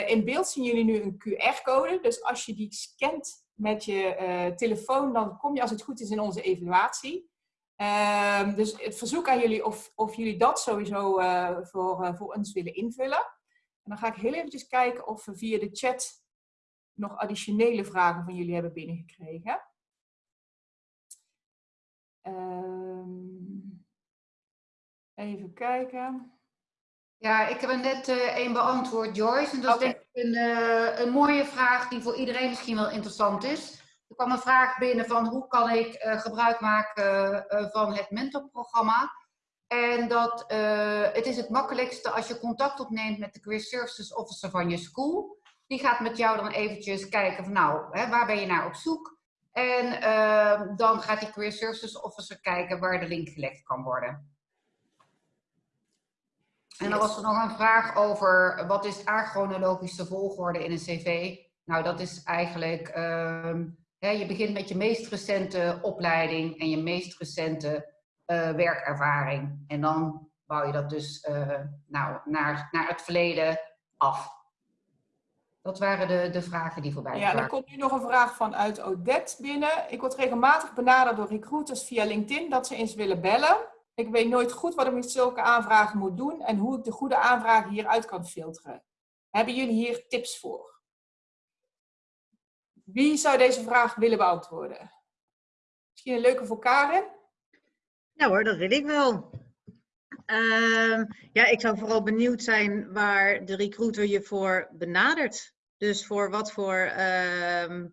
in beeld zien jullie nu een QR-code, dus als je die scant met je telefoon, dan kom je als het goed is in onze evaluatie. Uh, dus het verzoek aan jullie of, of jullie dat sowieso voor, voor ons willen invullen. En dan ga ik heel eventjes kijken of we via de chat nog additionele vragen van jullie hebben binnengekregen. Um, even kijken. Ja, ik heb er net uh, één beantwoord, Joyce. En dat okay. is denk ik een, uh, een mooie vraag die voor iedereen misschien wel interessant is. Er kwam een vraag binnen van hoe kan ik uh, gebruik maken van het mentorprogramma. En dat het is het makkelijkste als je contact opneemt met de Career Services Officer van je school. Die gaat met jou dan eventjes kijken van nou, hè, waar ben je naar op zoek? En dan gaat die Career Services Officer kijken waar de link gelegd kan worden. En dan was er nog een vraag over wat is achronologische volgorde in een cv? Nou, dat is eigenlijk, uh, hè, je begint met je meest recente opleiding en je meest recente werkervaring. En dan bouw je dat dus uh, nou, naar, naar het verleden af. Dat waren de, de vragen die voorbij kwamen. Ja, er komt nu nog een vraag vanuit Odette binnen. Ik word regelmatig benaderd door recruiters via LinkedIn dat ze eens willen bellen. Ik weet nooit goed wat ik met zulke aanvragen moet doen en hoe ik de goede aanvragen hieruit kan filteren. Hebben jullie hier tips voor? Wie zou deze vraag willen beantwoorden? Misschien een leuke voor Karen? Ja hoor, dat wil ik wel. Ehm, ja, ik zou vooral benieuwd zijn waar de recruiter je voor benadert. Dus voor wat voor, ehm,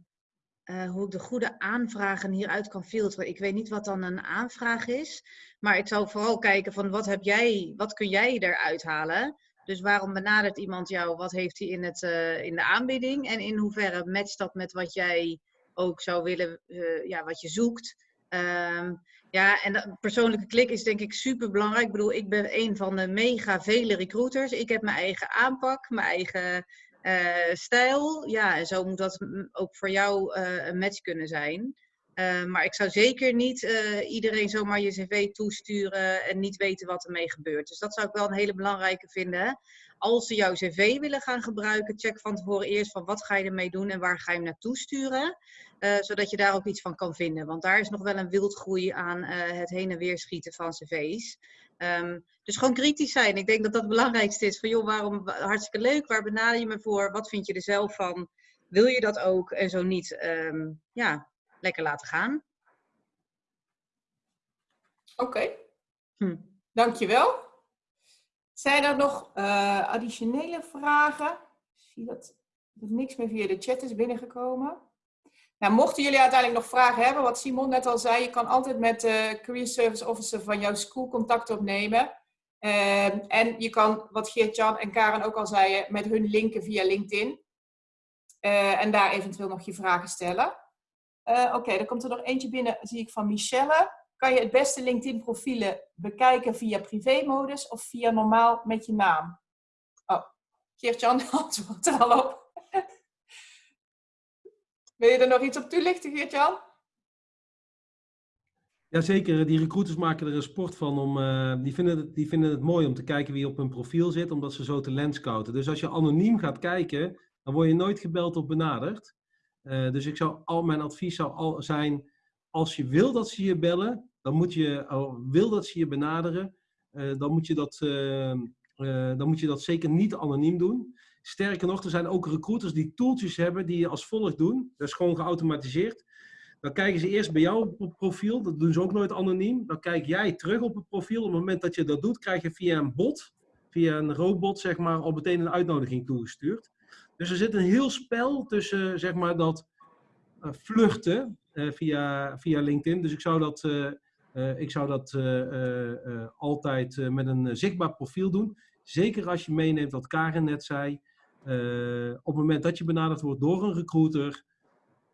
eh, hoe ik de goede aanvragen hieruit kan filteren. Ik weet niet wat dan een aanvraag is, maar ik zou vooral kijken van wat heb jij, wat kun jij eruit halen? Dus waarom benadert iemand jou? Wat heeft hij in, het, uh, in de aanbieding? En in hoeverre matcht dat met wat jij ook zou willen, uh, ja, wat je zoekt? Um, ja, en de persoonlijke klik is denk ik super belangrijk. Ik bedoel, ik ben een van de mega vele recruiters. Ik heb mijn eigen aanpak, mijn eigen uh, stijl. Ja, en zo moet dat ook voor jou uh, een match kunnen zijn. Uh, maar ik zou zeker niet iedereen zomaar je cv toesturen en niet weten wat ermee gebeurt. Dus dat zou ik wel een hele belangrijke vinden. Als ze jouw cv willen gaan gebruiken, check van tevoren eerst van wat ga je ermee doen en waar ga je hem naartoe sturen. Uh, zodat je daar ook iets van kan vinden. Want daar is nog wel een wildgroei aan uh, het heen en weer schieten van cv's. Um, dus gewoon kritisch zijn. Ik denk dat dat het belangrijkste is. Van joh, waarom hartstikke leuk, waar benader je me voor? Wat vind je er zelf van? Wil je dat ook? En zo niet, um, ja, lekker laten gaan. Oké, okay. hm. dankjewel. Zijn er nog uh, additionele vragen? Ik zie dat er niks meer via de chat is binnengekomen. Nou, mochten jullie uiteindelijk nog vragen hebben, wat Simon net al zei, je kan altijd met de Career Service Officer van jouw school contact opnemen. Uh, en je kan, wat Geert-Jan en Karen ook al zeiden, met hun linken via LinkedIn. Uh, en daar eventueel nog je vragen stellen. Uh, Oké, okay, dan komt er nog eentje binnen, zie ik van Michelle. Kan je het beste LinkedIn-profielen bekijken via privé-modus of via normaal met je naam? Oh, Geert-Jan [LAUGHS] antwoordt er al op. Wil je er nog iets op toelichten, Geert-Jan? Jazeker, die recruiters maken er een sport van. Om, uh, die, vinden het, die vinden het mooi om te kijken wie op hun profiel zit, omdat ze zo talent scouten. Dus als je anoniem gaat kijken, dan word je nooit gebeld of benaderd. Uh, dus ik zou, al, mijn advies zou al zijn, als je wil dat ze je bellen, dan moet je, uh, wil dat ze je benaderen, dan, moet je dat, dan moet je dat zeker niet anoniem doen. Sterker nog, er zijn ook recruiters die tooltjes hebben die je als volgt doen. Dat is gewoon geautomatiseerd. Dan kijken ze eerst bij jou op het profiel. Dat doen ze ook nooit anoniem. Dan kijk jij terug op het profiel. Op het moment dat je dat doet, krijg je via een bot, via een robot, zeg maar, al meteen een uitnodiging toegestuurd. Dus er zit een heel spel tussen, zeg maar, dat uh, vluchten uh, via, via LinkedIn. Dus ik zou dat, uh, ik zou dat altijd met een zichtbaar profiel doen. Zeker als je meeneemt wat Karen net zei. Uh, op het moment dat je benaderd wordt door een recruiter,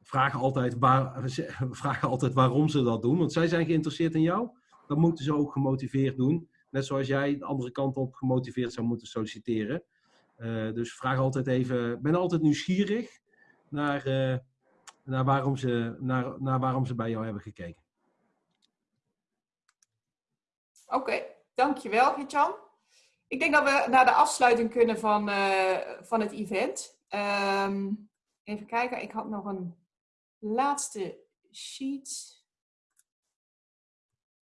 vragen altijd, waar, [LAUGHS] altijd waarom ze dat doen. Want zij zijn geïnteresseerd in jou. Dan moeten ze ook gemotiveerd doen. Net zoals jij de andere kant op gemotiveerd zou moeten solliciteren. Uh, dus vraag altijd even, ben altijd nieuwsgierig naar, uh, naar, waarom ze, naar, naar waarom ze bij jou hebben gekeken. Oké, dankjewel Gitjan. Ik denk dat we naar de afsluiting kunnen van, uh, van het event. Um, even kijken, ik had nog een laatste sheet.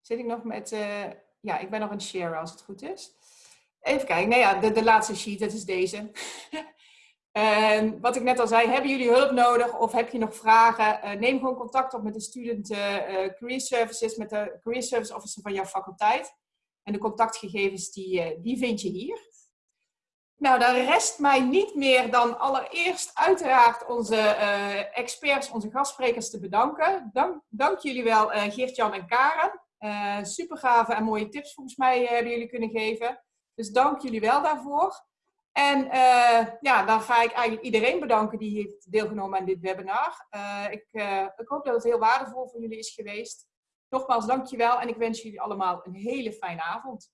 Zit ik nog met... Uh, ja, ik ben nog het share als het goed is. Even kijken, nou ja, de, de laatste sheet, dat is deze. um, [LAUGHS] wat ik net al zei, hebben jullie hulp nodig of heb je nog vragen? Uh, neem gewoon contact op met de Student Career Services, met de Career Service Officer van jouw faculteit. En de contactgegevens die, die vind je hier. Nou, dan rest mij niet meer dan allereerst uiteraard onze uh, experts, onze gastsprekers te bedanken. Dank, dank jullie wel uh, Geert-Jan en Karen. Uh, super gave en mooie tips volgens mij hebben jullie kunnen geven. Dus dank jullie wel daarvoor. En ja, dan ga ik eigenlijk iedereen bedanken die heeft deelgenomen aan dit webinar. ik, ik hoop dat het heel waardevol voor jullie is geweest. Nogmaals, dankjewel en ik wens jullie allemaal een hele fijne avond.